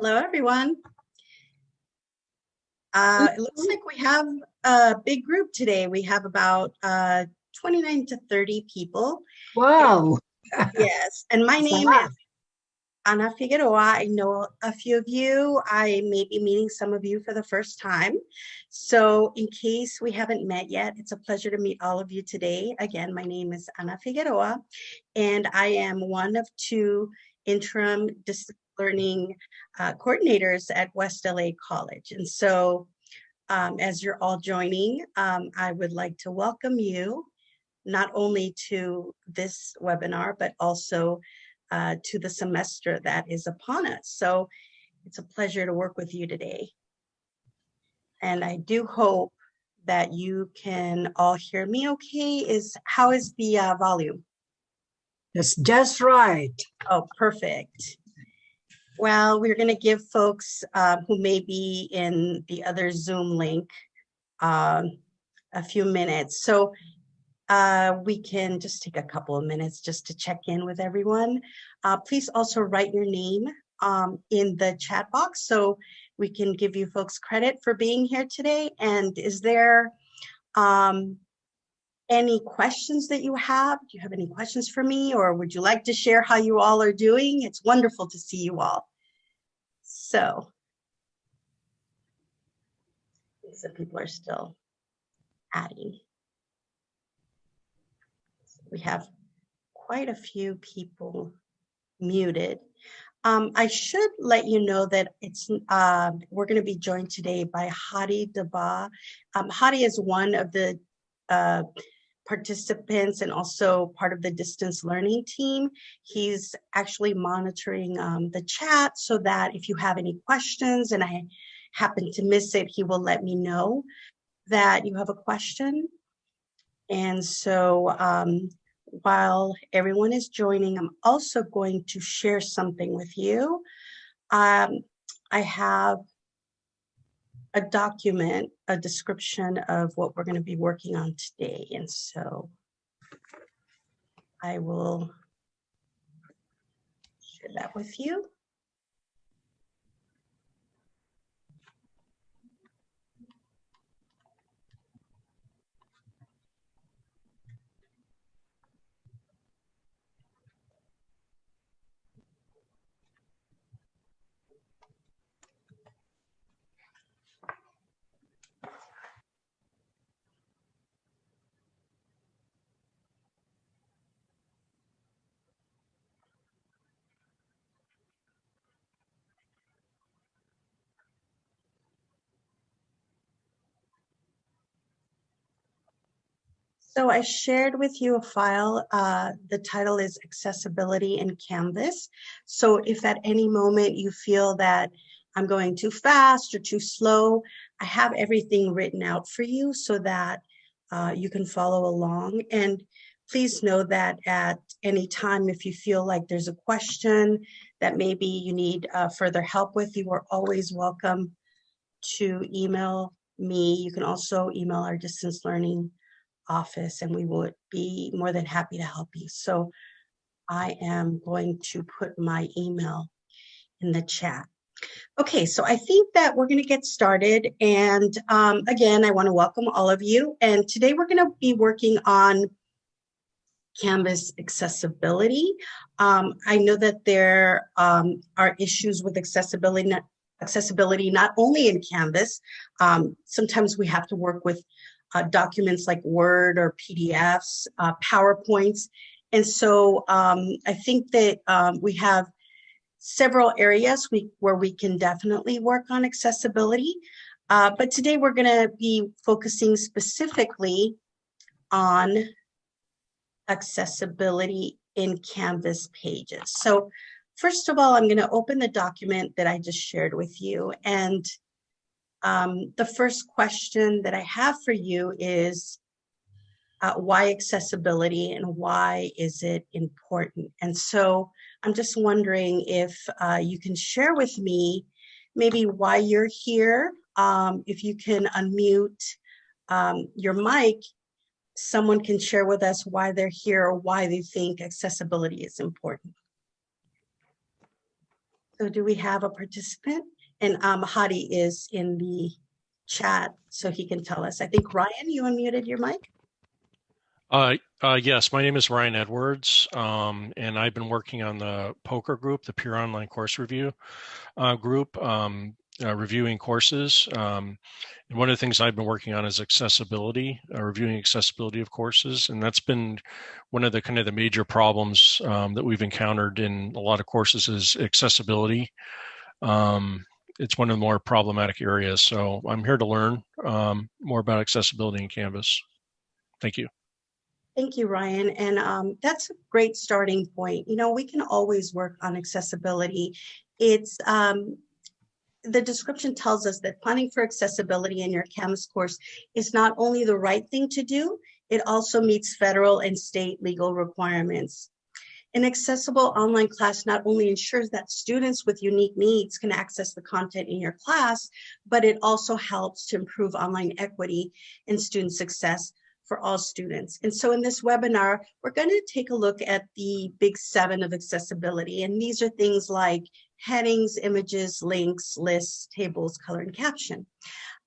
Hello, everyone. Uh, it looks like we have a big group today. We have about uh, 29 to 30 people. Wow. Yes, and my name is Ana Figueroa. I know a few of you. I may be meeting some of you for the first time. So in case we haven't met yet, it's a pleasure to meet all of you today. Again, my name is Ana Figueroa, and I am one of two interim learning uh, coordinators at West LA College. And so um, as you're all joining, um, I would like to welcome you not only to this webinar, but also uh, to the semester that is upon us. So it's a pleasure to work with you today. And I do hope that you can all hear me okay. Is How is the uh, volume? That's just right. Oh, perfect. Well, we're going to give folks uh, who may be in the other Zoom link um, a few minutes. So uh, we can just take a couple of minutes just to check in with everyone. Uh, please also write your name um, in the chat box so we can give you folks credit for being here today. And is there um, any questions that you have? Do you have any questions for me or would you like to share how you all are doing? It's wonderful to see you all. So, some people are still adding. We have quite a few people muted. Um, I should let you know that it's uh, we're going to be joined today by Hadi Daba. Um, Hadi is one of the uh, participants and also part of the distance learning team. He's actually monitoring um, the chat so that if you have any questions and I happen to miss it, he will let me know that you have a question. And so um, while everyone is joining, I'm also going to share something with you. Um, I have a document, a description of what we're going to be working on today. And so I will share that with you. So I shared with you a file. Uh, the title is Accessibility in Canvas. So if at any moment you feel that I'm going too fast or too slow, I have everything written out for you so that uh, you can follow along. And please know that at any time, if you feel like there's a question that maybe you need uh, further help with, you are always welcome to email me. You can also email our distance learning office and we would be more than happy to help you. So I am going to put my email in the chat. Okay, so I think that we're going to get started. And um, again, I want to welcome all of you. And today we're going to be working on Canvas accessibility. Um, I know that there um, are issues with accessibility, accessibility not only in Canvas. Um, sometimes we have to work with uh, documents like Word or PDFs, uh, PowerPoints. And so um, I think that um, we have several areas we, where we can definitely work on accessibility. Uh, but today we're going to be focusing specifically on accessibility in Canvas pages. So first of all, I'm going to open the document that I just shared with you. And um, the first question that I have for you is uh, why accessibility and why is it important? And so I'm just wondering if uh, you can share with me maybe why you're here. Um, if you can unmute um, your mic, someone can share with us why they're here or why they think accessibility is important. So do we have a participant? And um, Hadi is in the chat, so he can tell us. I think Ryan, you unmuted your mic? Uh, uh, yes, my name is Ryan Edwards, um, and I've been working on the POCR group, the Peer Online Course Review uh, group, um, uh, reviewing courses. Um, and one of the things I've been working on is accessibility, uh, reviewing accessibility of courses, and that's been one of the kind of the major problems um, that we've encountered in a lot of courses is accessibility. Um, it's one of the more problematic areas. So I'm here to learn um, more about accessibility in Canvas. Thank you. Thank you, Ryan. And um, that's a great starting point. You know, we can always work on accessibility. It's um, the description tells us that planning for accessibility in your Canvas course is not only the right thing to do, it also meets federal and state legal requirements. An accessible online class not only ensures that students with unique needs can access the content in your class, but it also helps to improve online equity and student success for all students. And so in this webinar, we're going to take a look at the big seven of accessibility. And these are things like headings, images, links, lists, tables, color, and caption.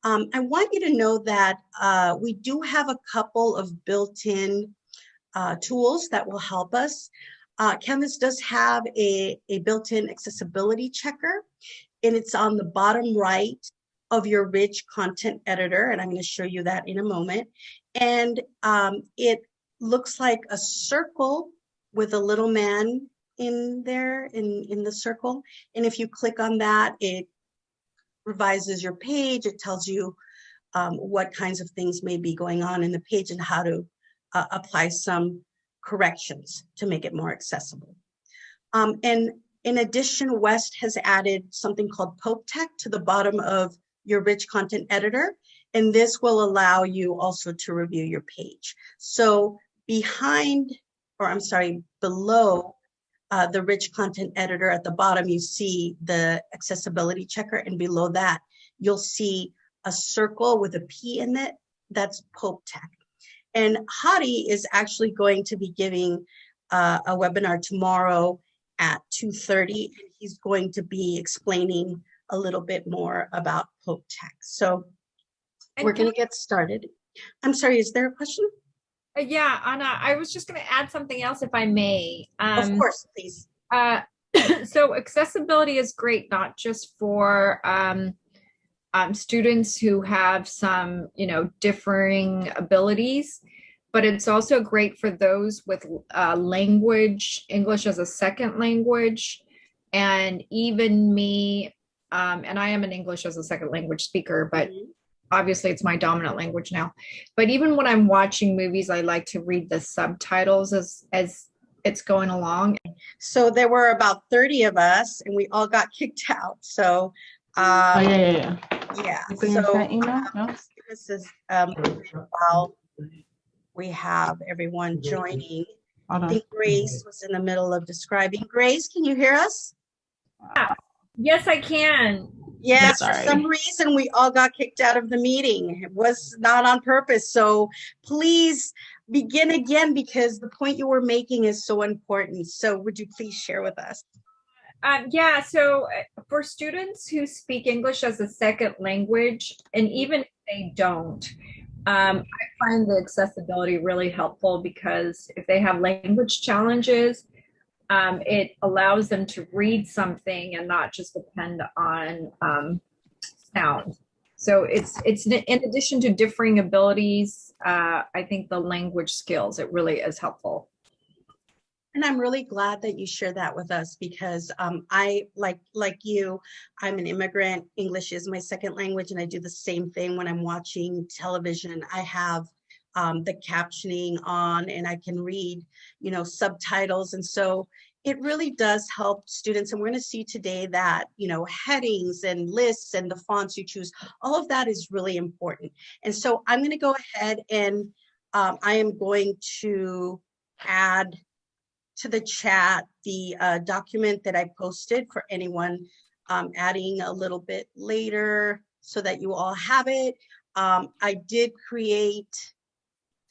Um, I want you to know that uh, we do have a couple of built-in uh, tools that will help us. Uh, Canvas does have a, a built-in accessibility checker, and it's on the bottom right of your rich content editor, and I'm going to show you that in a moment. And um, it looks like a circle with a little man in there in, in the circle. And if you click on that, it revises your page. It tells you um, what kinds of things may be going on in the page and how to uh, apply some corrections to make it more accessible. Um, and in addition, West has added something called Pope Tech to the bottom of your rich content editor. And this will allow you also to review your page. So behind, or I'm sorry, below uh, the rich content editor at the bottom, you see the accessibility checker. And below that, you'll see a circle with a P in it. That's Pope Tech. And Hadi is actually going to be giving uh, a webinar tomorrow at 2.30. And he's going to be explaining a little bit more about Pope Tech. So we're going to get started. I'm sorry, is there a question? Uh, Yeah, Ana, I was just going to add something else if I may. Of Um, course, please. uh, so accessibility is great, not just for um, um, students who have some, you know, differing abilities, but it's also great for those with uh, language, English as a second language, and even me. Um, and I am an English as a second language speaker, but Mhm. obviously it's my dominant language now but even when i'm watching movies i like to read the subtitles as as it's going along So there were about 30 of us and we all got kicked out. So, Oh, uh, yeah, yeah, yeah. Yeah. You can use So, that email, no? um, this is, um, while we have everyone joining. I think Grace was in the middle of describing. Grace, can you hear us? yes i can Yes, for some reason, we all got kicked out of the meeting. It was not on purpose. So please begin again because the point you were making is so important. So would you please share with us? Um, yeah so uh, for students who speak english as a second language and even if they don't um, i find the accessibility really helpful because if they have language challenges um, it allows them to read something and not just depend on um, sound. So it's it's in addition to differing abilities, uh, I think the language skills it really is helpful. And I'm really glad that you share that with us because um, I, like like you, I'm an immigrant. English is my second language, and I do the same thing when I'm watching television. I have um, the captioning on, and I can read, you know, subtitles, and so it really does help students. And we're going to see today that you know headings and lists and the fonts you choose, all of that is really important. And so I'm going to go ahead and um, I am going to add to the chat the uh, document that I posted for anyone um, adding a little bit later so that you all have it. Um, I did create,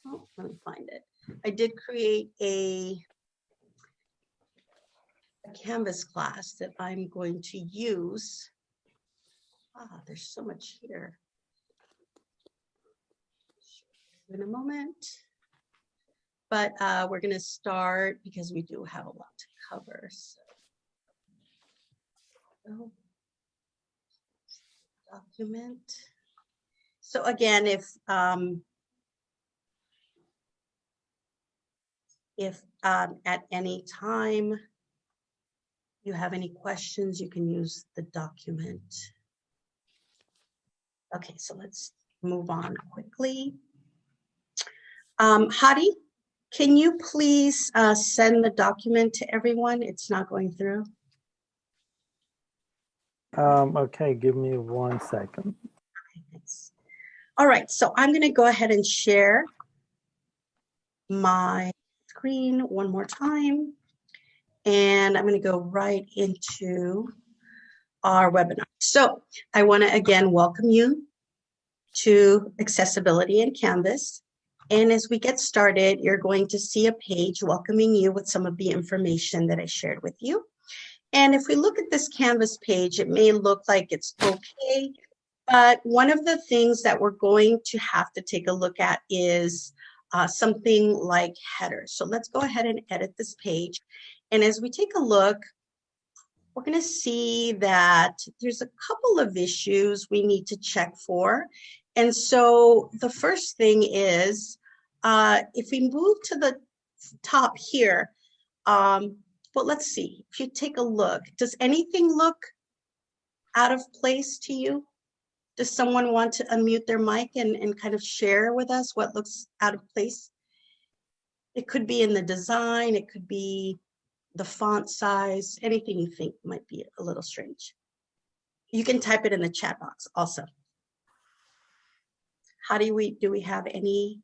oh, let me find it. I did create a a Canvas class that I'm going to use. Ah, there's so much here. In a moment. But uh, we're going to start because we do have a lot to cover. So. So, Document. So again, if um, if um, at any time you have any questions, you can use the document. Okay, so let's move on quickly. Um, Hadi, can you please uh, send the document to everyone? It's not going through. Um, okay, give me one second. All right, so I'm going to go ahead and share my screen one more time. And I'm going to go right into our webinar. So I want to again welcome you to accessibility in Canvas. And as we get started, you're going to see a page welcoming you with some of the information that I shared with you. And if we look at this Canvas page, it may look like it's okay, but one of the things that we're going to have to take a look at is uh, something like headers. So let's go ahead and edit this page. And as we take a look, we're going to see that there's a couple of issues we need to check for. And so the first thing is, uh, if we move to the top here, um, well, let's see, if you take a look, does anything look out of place to you? Does someone want to unmute their mic and, and kind of share with us what looks out of place? It could be in the design, it could be the font size, anything you think might be a little strange. You can type it in the chat box also. How do we, do we have any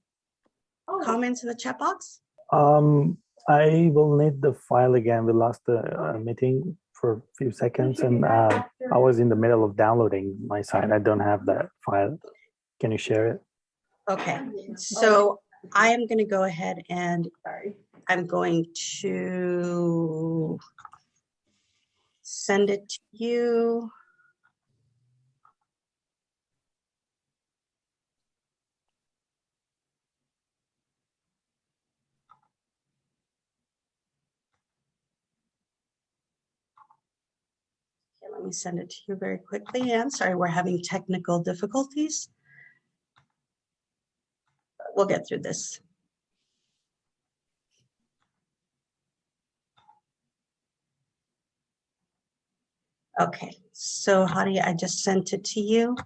comments in the chat box? Um, I will need the file again. We lost the uh, meeting for a few seconds and uh, I was in the middle of downloading my site. I don't have that file. Can you share it? Okay, so I am going to go ahead and sorry, I'm going to send it to you. Let me send it to you very quickly. I'm sorry, we're having technical difficulties. We'll get through this. Okay, so Hadi, I just sent it to you.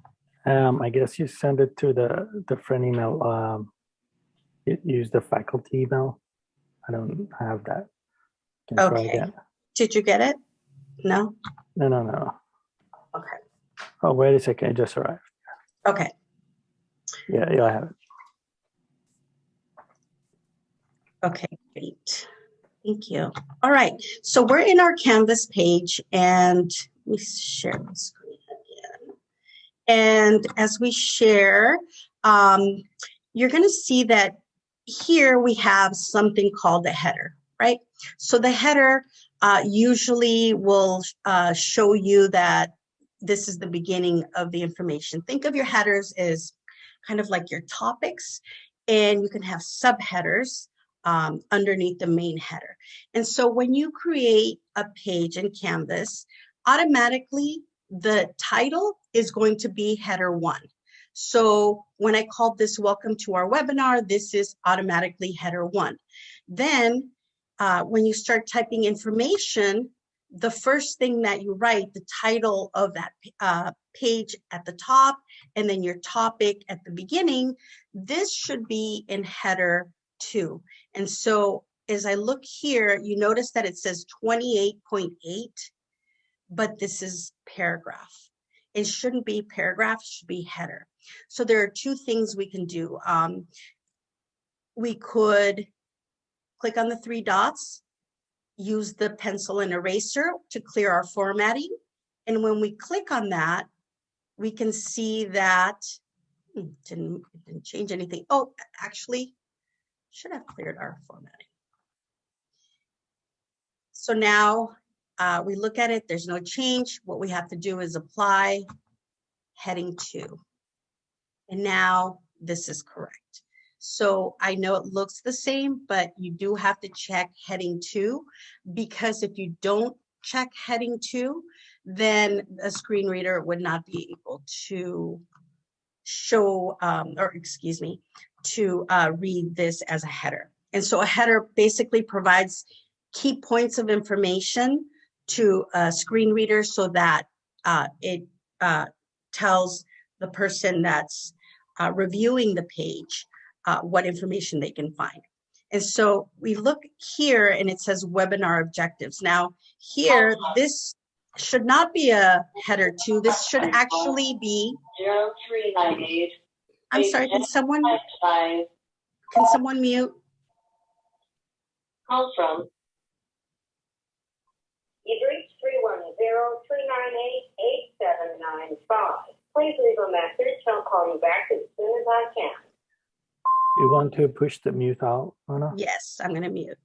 Um, I guess you send it to the different email. Um, use the faculty email. I don't have that. Can Okay. Did you get it? No? No, no, no. Okay, Oh, wait a second. It just arrived. okay. Yeah, yeah, I have it. Okay, great. Thank you. All right, so we're in our Canvas page and we share the screen again. And as we share, um, you're going to see that here we have something called a header, right? So the header uh, usually will uh, show you that this is the beginning of the information. Think of your headers as kind of like your topics, and you can have subheaders um, underneath the main header. And so when you create a page in Canvas, automatically the title is going to be header one. So when I called this welcome to our webinar, this is automatically header one. Then uh, when you start typing information, the first thing that you write, the title of that uh, page at the top, and then your topic at the beginning, this should be in header two. And so as I look here, you notice that it says 28.8, but this is paragraph. It shouldn't be paragraph, it should be header. So there are two things we can do. Um, we could click on the three dots, use the pencil and eraser to clear our formatting. And when we click on that, we can see that hmm, didn't, didn't change anything. Oh, actually, should have cleared our formatting. So now uh, we look at it, there's no change. What we have to do is apply heading two. And now this is correct. So I know it looks the same, but you do have to check heading two because if you don't check heading two, then a screen reader would not be able to show, um, or excuse me, to uh, read this as a header. And so a header basically provides key points of information to a screen reader so that uh, it uh, tells the person that's uh, reviewing the page uh, what information they can find. And so we look here and it says webinar objectives. Now here, this should not be a header two. This should actually be, I'm sorry, can someone, can someone mute? Call from. You've reached three one zero three nine eight eight seven nine five. Please leave a message. I'll call you back as soon as I can. You want to push the mute out, Ana? Yes, I'm gonna mute.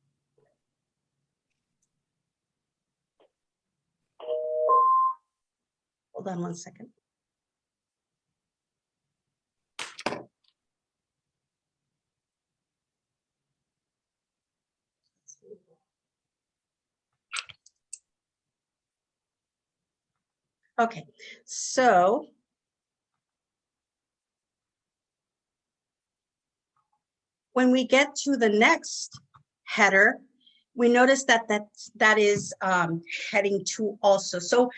Hold on one second. Okay, so when we get to the next header, we notice that that's, that is um, heading two also. So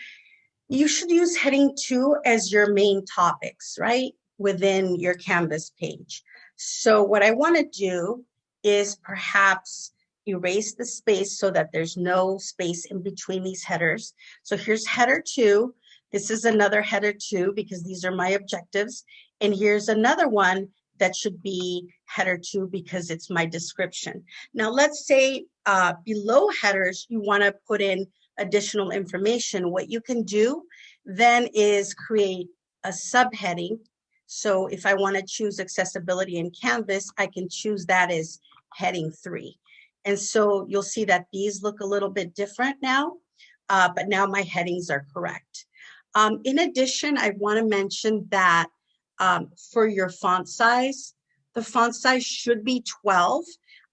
you should use heading two as your main topics, right? Within your Canvas page. So what I want to do is perhaps erase the space so that there's no space in between these headers. So here's header two. This is another header two because these are my objectives. And here's another one that should be header two because it's my description. Now let's say uh, below headers, you want to put in additional information. What you can do then is create a subheading. So if I want to choose accessibility in Canvas, I can choose that as heading three. And so you'll see that these look a little bit different now, uh, but now my headings are correct. Um, in addition, I want to mention that um, for your font size, the font size should be 12.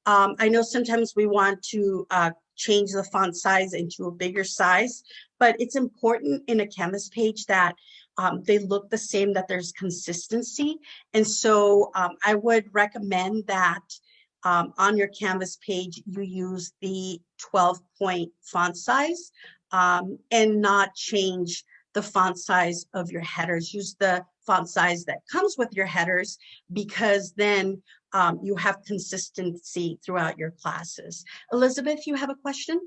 Um, I know sometimes we want to uh, change the font size into a bigger size, but it's important in a Canvas page that um, they look the same, that there's consistency. And so um, I would recommend that um, on your Canvas page, you use the 12 point font size um, and not change the font size of your headers. Use the font size that comes with your headers because then um, you have consistency throughout your classes. Elizabeth, you have a question?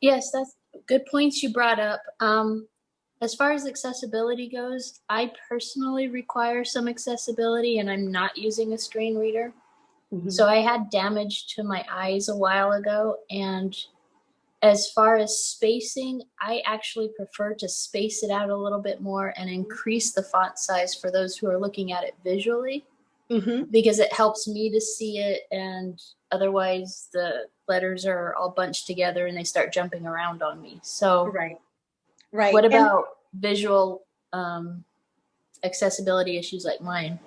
Yes, that's good points you brought up. Um, as far as accessibility goes, I personally require some accessibility and I'm not using a screen reader. So I had damage to my eyes a while ago. And as far as spacing, I actually prefer to space it out a little bit more and increase the font size for those who are looking at it visually Mhm. because it helps me to see it. And otherwise, the letters are all bunched together and they start jumping around on me. So, Right, right. what And- about visual um, accessibility issues like mine?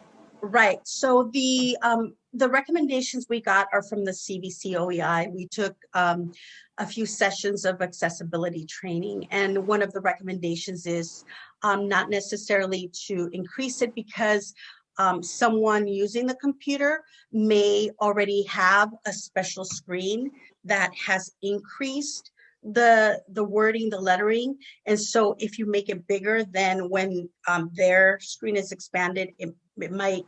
Right, so the, um, the recommendations we got are from the CVC OEI. We took, um, a few sessions of accessibility training, and one of the recommendations is, um, not necessarily to increase it because, um, someone using the computer may already have a special screen that has increased the, the wording, the lettering. And so if you make it bigger, then when, um, their screen is expanded, it it might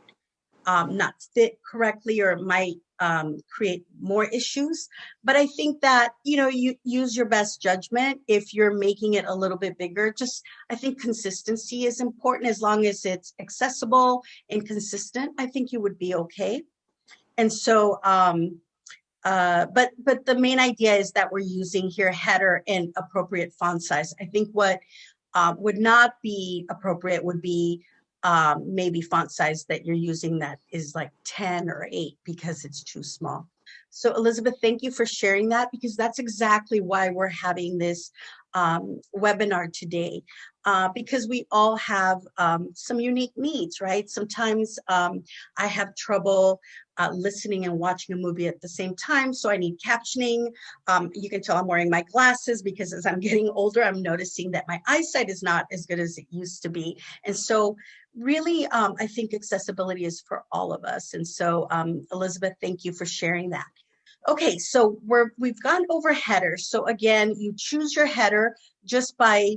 um, not fit correctly or might um, create more issues. But I think that, you know, you use your best judgment if you're making it a little bit bigger. Just, I think consistency is important as long as it's accessible and consistent. I think you would be okay. And so, um, uh, but but the main idea is that we're using here header and appropriate font size. I think what uh, would not be appropriate would be um, maybe font size that you're using that is like 10 or 8 because it's too small. So Elizabeth, thank you for sharing that because that's exactly why we're having this um, webinar today. Uh, because we all have um, some unique needs, right? Sometimes um, I have trouble uh, listening and watching a movie at the same time, so I need captioning. Um, you can tell I'm wearing my glasses because as I'm getting older, I'm noticing that my eyesight is not as good as it used to be. And so really, um, I think accessibility is for all of us. And so um, Elizabeth, thank you for sharing that. Okay, so we're, we've gone over headers. So again, you choose your header just by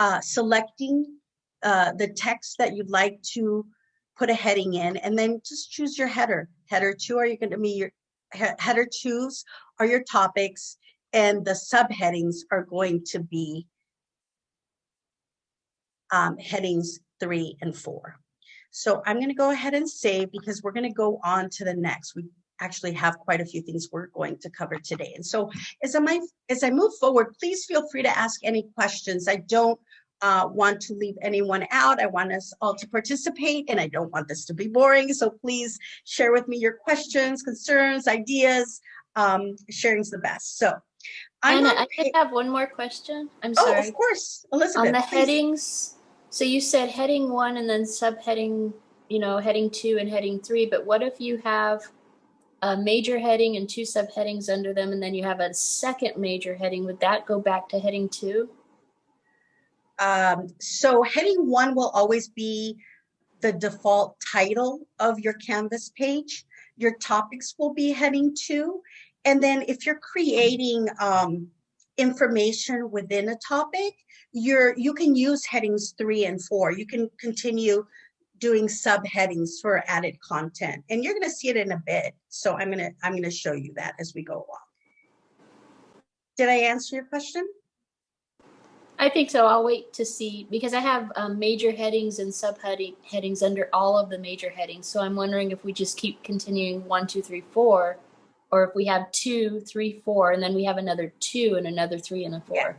uh, selecting uh, the text that you'd like to put a heading in, and then just choose your header. Header two are you going to be your he header twos are your topics, and the subheadings are going to be um, headings three and four. So I'm going to go ahead and save because we're going to go on to the next. We actually have quite a few things we're going to cover today. And so as I, as I move forward, please feel free to ask any questions. I don't uh, want to leave anyone out. I want us all to participate and I don't want this to be boring. So please share with me your questions, concerns, ideas. Um, sharing's the best. So I'm Ana, I have one more question. I'm sorry. oh, sorry. of course, Elizabeth. On the please. headings, so you said heading one and then subheading, you know, heading two and heading three, but what if you have a major heading and two subheadings under them, and then you have a second major heading? Would that go back to heading two? Um, so heading one will always be the default title of your Canvas page. Your topics will be heading two. And then if you're creating um, information within a topic, you're, you can use headings three and four. You can continue doing subheadings for added content and you're going to see it in a bit. So I'm going to, I'm going to show you that as we go along. Did I answer your question? I think so. I'll wait to see because I have um, major headings and subheading headings under all of the major headings. So I'm wondering if we just keep continuing one, two, three, four, or if we have two, three, four, and then we have another two and another three and a four.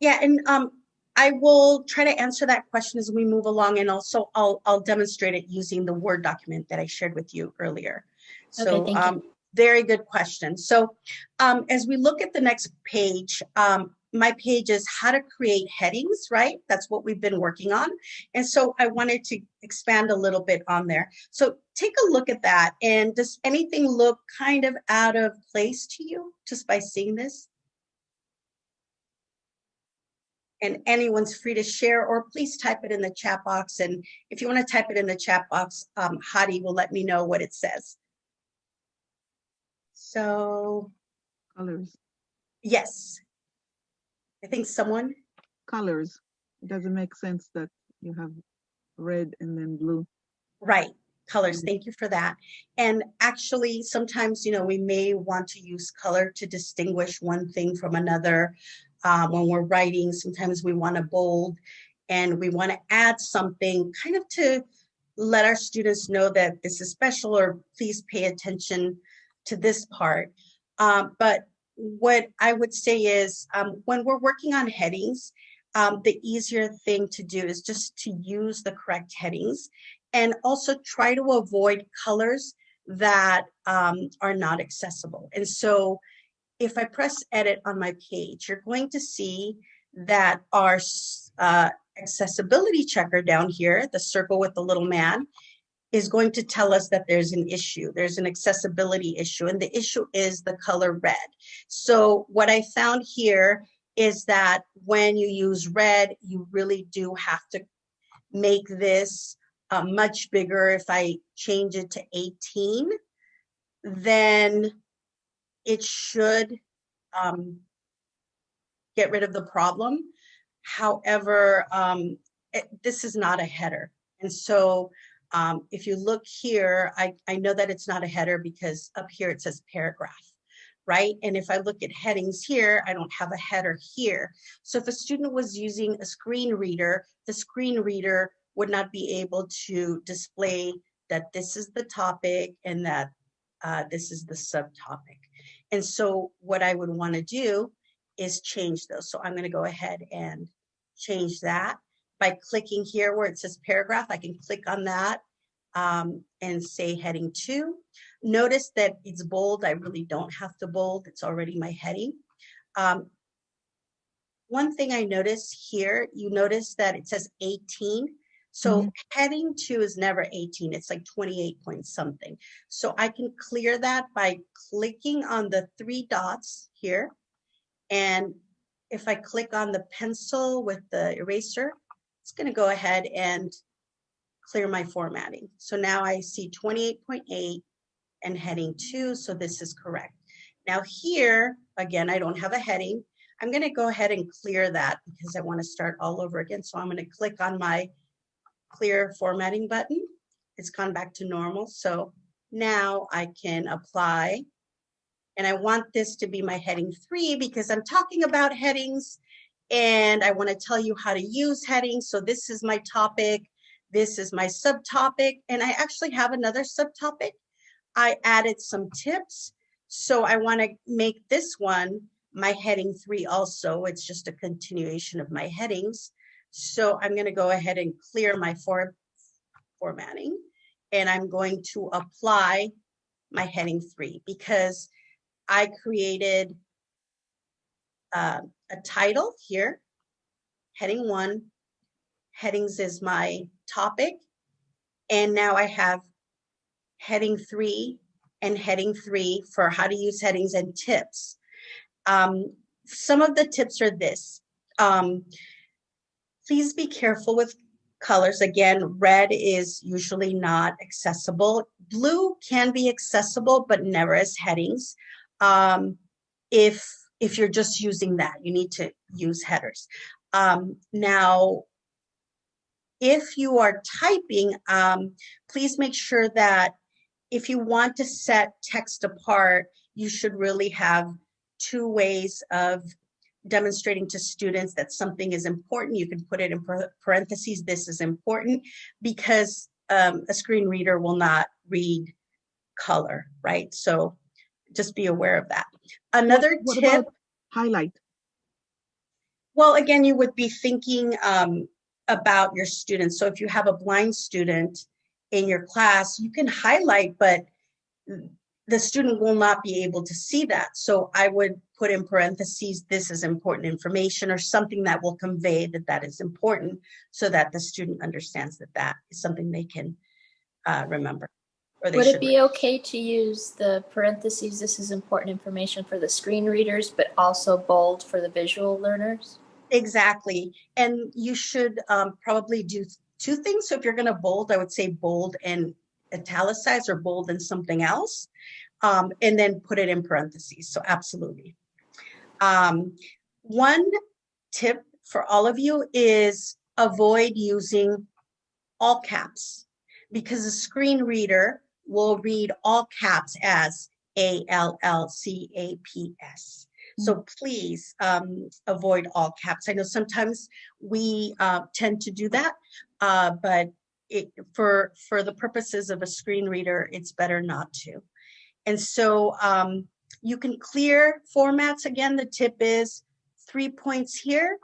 Yeah, yeah and um, I will try to answer that question as we move along, and also I'll I'll demonstrate it using the Word document that I shared with you earlier. So Okay, um, very good question. So um, as we look at the next page, um, my page is how to create headings, right? That's what we've been working on. And so I wanted to expand a little bit on there. So take a look at that. And does anything look kind of out of place to you just by seeing this? And anyone's free to share or please type it in the chat box. And if you want to type it in the chat box, um, Hadi will let me know what it says. So colors yes, I think someone, colors it doesn't make sense that you have red and then blue right, colors, Mhm. thank you for that. And actually, sometimes, you know, we may want to use color to distinguish one thing from another. Uh, when we're writing, sometimes we want to bold and we want to add something kind of to let our students know that this is special or please pay attention to this part. Um, but what I would say is um, when we're working on headings, um, the easier thing to do is just to use the correct headings and also try to avoid colors that um, are not accessible. And so if I press edit on my page, you're going to see that our uh, accessibility checker down here, the circle with the little man, is going to tell us that there's an issue. There's an accessibility issue, and the issue is the color red. So what I found here is that when you use red, you really do have to make this uh, much bigger. If I change it to 18, then it should um, get rid of the problem. However, um, it, this is not a header. And so um, if you look here, I, I know that it's not a header because up here it says paragraph, right? And if I look at headings here, I don't have a header here. So if a student was using a screen reader, the screen reader would not be able to display that this is the topic and that uh, this is the subtopic. And so what I would want to do is change those. So I'm going to go ahead and change that by clicking here where it says paragraph. I can click on that um, and say heading two. Notice that it's bold. I really don't have to bold. It's already my heading. Um, one thing I notice here, you notice that it says 18. So mm-hmm. heading two is never 18. It's like 28 point something. So I can clear that by clicking on the three dots here. And if I click on the pencil with the eraser, it's going to go ahead and clear my formatting. So now I see 28.8 and heading two, so this is correct. Now here, again, I don't have a heading. I'm going to go ahead and clear that because I want to start all over again. So I'm going to click on my clear formatting button. It's gone back to normal. So now I can apply. And I want this to be my heading three because I'm talking about headings and I want to tell you how to use headings. So this is my topic. This is my subtopic. And I actually have another subtopic. I added some tips. So I want to make this one my heading three also. It's just a continuation of my headings. So I'm going to go ahead and clear my for, formatting and I'm going to apply my heading three because I created uh, a title here, heading one, headings is my topic. And now I have heading three and heading three for how to use headings and tips. Um, some of the tips are this. Um, please be careful with colors. Again, red is usually not accessible. Blue can be accessible, but never as headings. Um, if, if you're just using that, you need to use headers. Um, now, if you are typing, um, please make sure that if you want to set text apart, you should really have two ways of demonstrating to students that something is important. You can put it in parentheses, this is important, because um, a screen reader will not read color, right? So just be aware of that. Another What tip. highlight? Well, again, you would be thinking um, about your students. So if you have a blind student in your class, you can highlight, but the student will not be able to see that. So I would put in parentheses, this is important information or something that will convey that that is important so that the student understands that that is something they can uh, remember. Or they Would it be okay to use the parentheses, this is important information for the screen readers, but also bold for the visual learners? Exactly. And you should um, probably do two things. So if you're going to bold, I would say bold and italicize or bold and something else, um, and then put it in parentheses. So absolutely. Um, one tip for all of you is avoid using all caps because a screen reader will read all caps as A L L C A P S. So please um, avoid all caps. I know sometimes we uh, tend to do that, uh, but it, for for the purposes of a screen reader, it's better not to. And so um, you can clear formats. Again, the tip is three points here.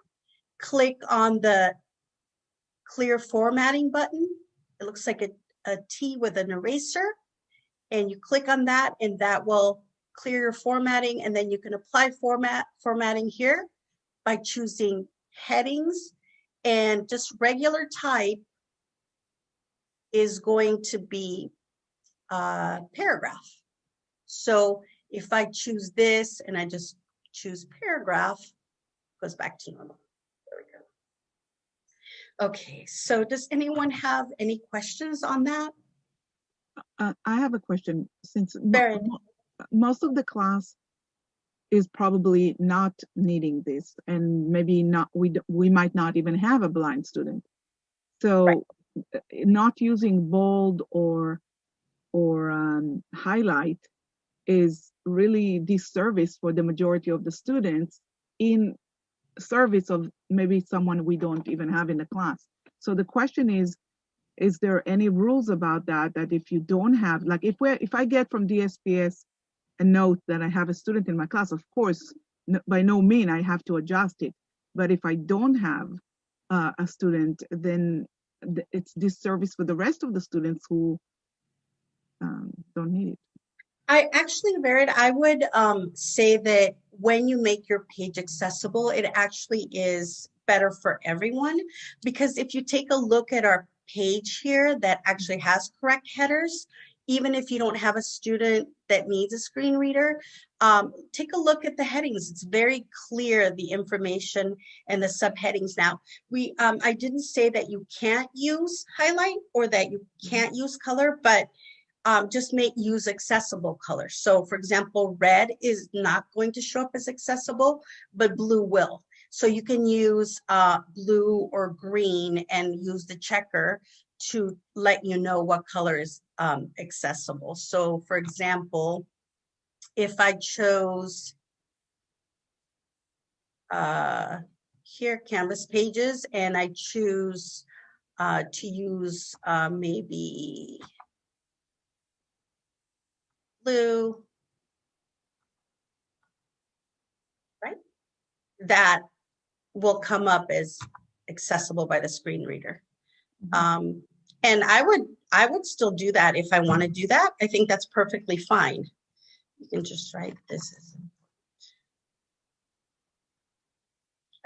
Click on the clear formatting button. It looks like a, a T with an eraser. And you click on that and that will clear your formatting and then you can apply format formatting here by choosing headings and just regular type is going to be a paragraph. So if I choose this and I just choose paragraph, goes back to normal. There we go. Okay, so does anyone have any questions on that? Uh, I have a question, since Very. most of the class is probably not needing this, and maybe not, we, we might not even have a blind student. So uh, not using bold or, or um, highlight is really disservice for the majority of the students in service of maybe someone we don't even have in the class. So the question is, is there any rules about that, that if you don't have, like if we're, if I get from DSPS a note that I have a student in my class, of course, by no mean I have to adjust it. But if I don't have uh, a student, then th- it's disservice for the rest of the students who um, don't need it. I actually, Vered, I would um, say that when you make your page accessible, it actually is better for everyone. Because if you take a look at our page here that actually has correct headers, even if you don't have a student that needs a screen reader, um, take a look at the headings. It's very clear the information and the subheadings. Now, we um, I didn't say that you can't use highlight or that you can't use color, but um, just make use accessible colors. So for example, red is not going to show up as accessible, but blue will. So you can use uh, blue or green and use the checker to let you know what color is um, accessible. So for example, if I chose uh, here Canvas pages and I choose uh, to use uh, maybe blue, right? That will come up as accessible by the screen reader. Um, and I would, I would still do that if I want to do that. I think that's perfectly fine. You can just write this. as-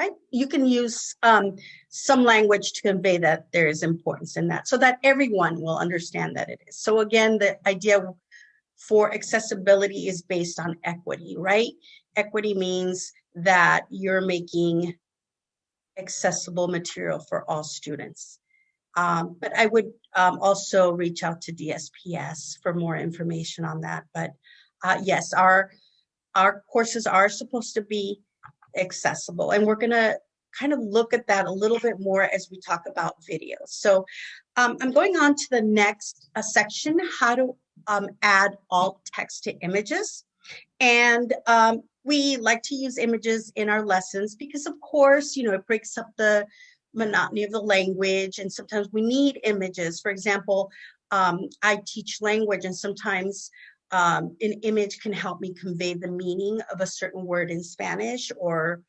Right? You can use um, some language to convey that there is importance in that so that everyone will understand that it is. So again, the idea for accessibility is based on equity, right? Equity means that you're making accessible material for all students. Um, but I would um, also reach out to DSPS for more information on that. But uh, yes, our our courses are supposed to be accessible, and we're gonna kind of look at that a little bit more as we talk about videos. So um, I'm going on to the next uh, section, how to um, add alt text to images. And um, we like to use images in our lessons because of course, you know, it breaks up the monotony of the language and sometimes we need images. For example, um, I teach language and sometimes um, an image can help me convey the meaning of a certain word in Spanish or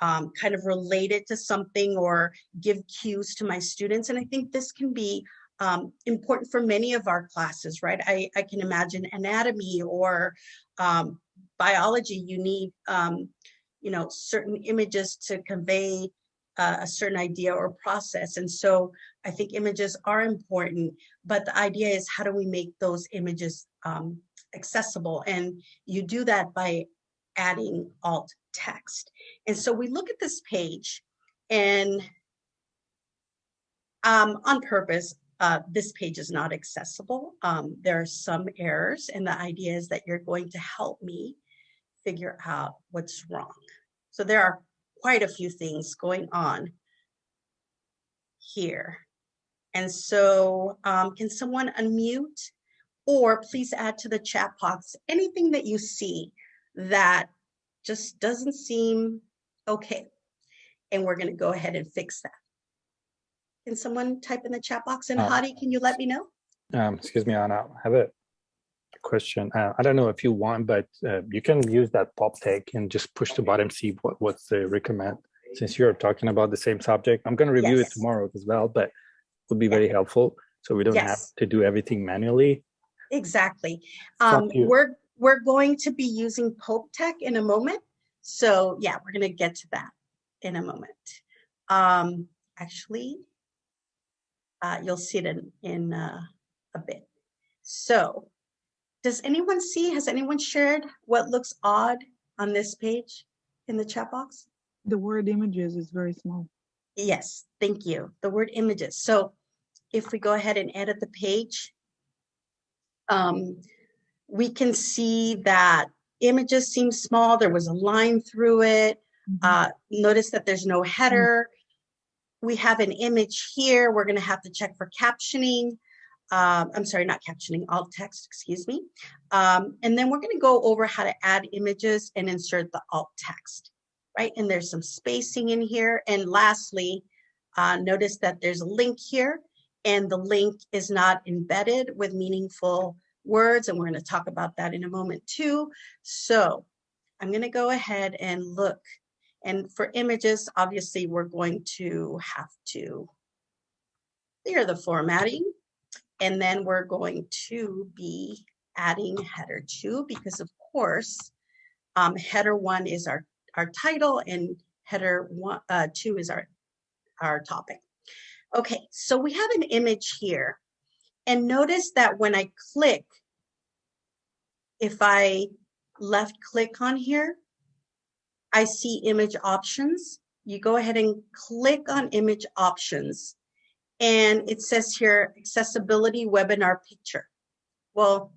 um, kind of relate it to something or give cues to my students. And I think this can be um, important for many of our classes, right? I, I can imagine anatomy or um, biology, you need, um, you know, certain images to convey uh, a certain idea or process. And so I think images are important, but the idea is how do we make those images um, accessible? And you do that by adding alt text. And so we look at this page and um, on purpose, uh, this page is not accessible. Um, there are some errors and the idea is that you're going to help me figure out what's wrong. So there are quite a few things going on here. And so um, can someone unmute or please add to the chat box anything that you see that just doesn't seem okay. And we're gonna go ahead and fix that. Can someone type in the chat box and Uh, Hadi, can you let me know? Um, excuse me, Ana, I have a question. Uh, I don't know if you want, but uh, you can use that Pope Tech and just push the bottom, see what, what's the recommend. Since you're talking about the same subject, I'm gonna review it tomorrow as well, but would be very helpful. So we don't have to do everything manually. Exactly. Um, we're, we're going to be using Pope Tech in a moment. So yeah, we're gonna get to that in a moment. Um, actually, uh, you'll see it in, in, uh, a bit. So, does anyone see, has anyone shared what looks odd on this page in the chat box? The word images is very small. Yes, thank you. The word images. So if we go ahead and edit the page, um, we can see that images seem small. There was a line through it. Mhm. Uh, notice that there's no header. We have an image here. We're gonna have to check for captioning. Um, I'm sorry, not captioning, alt text, excuse me. Um, and then we're gonna go over how to add images and insert the alt text, right? And there's some spacing in here. And lastly, uh, notice that there's a link here and the link is not embedded with meaningful words. And we're gonna talk about that in a moment too. So I'm gonna go ahead and look. And for images, obviously, we're going to have to clear the formatting. And then we're going to be adding header two because of course, um, header one is our, our title and header one, uh, two is our, our topic. Okay, so we have an image here and notice that when I click, if I left click on here, I see image options. You go ahead and click on image options. And it says here, accessibility webinar picture. Well,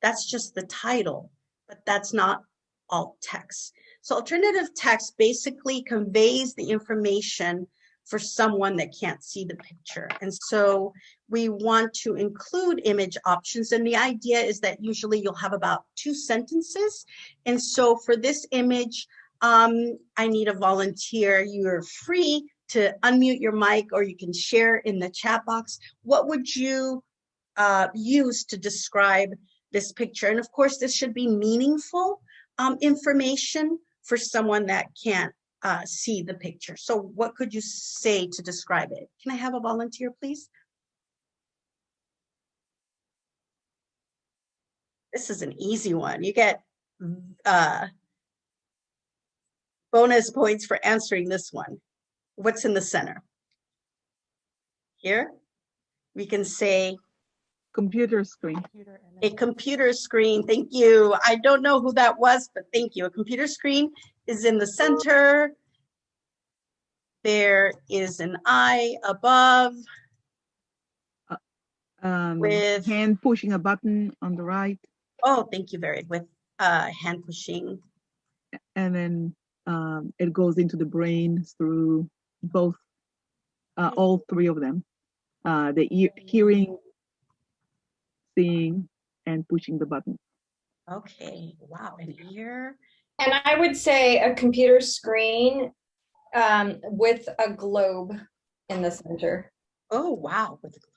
that's just the title, but that's not alt text. So alternative text basically conveys the information for someone that can't see the picture. And so we want to include image options. And the idea is that usually you'll have about two sentences. And so for this image, um, I need a volunteer. You're free to unmute your mic or you can share in the chat box. What would you uh, use to describe this picture? And of course, this should be meaningful um, information for someone that can't uh, see the picture. So what could you say to describe it? Can I have a volunteer, please? This is an easy one. You get uh, bonus points for answering this one. What's in the center? Here, we can say Computer screen. a computer screen. Thank you. I don't know who that was, but thank you. A computer screen is in the center. There is an eye above. Um, With- hand pushing a button on the right, Oh, thank you, very with uh, hand pushing. and then um, it goes into the brain through both, uh, all three of them. Uh, the ear, hearing, seeing, and pushing the button. Okay, wow, an ear. And I would say a computer screen um, with a globe in the center. Oh, wow. with- a globe.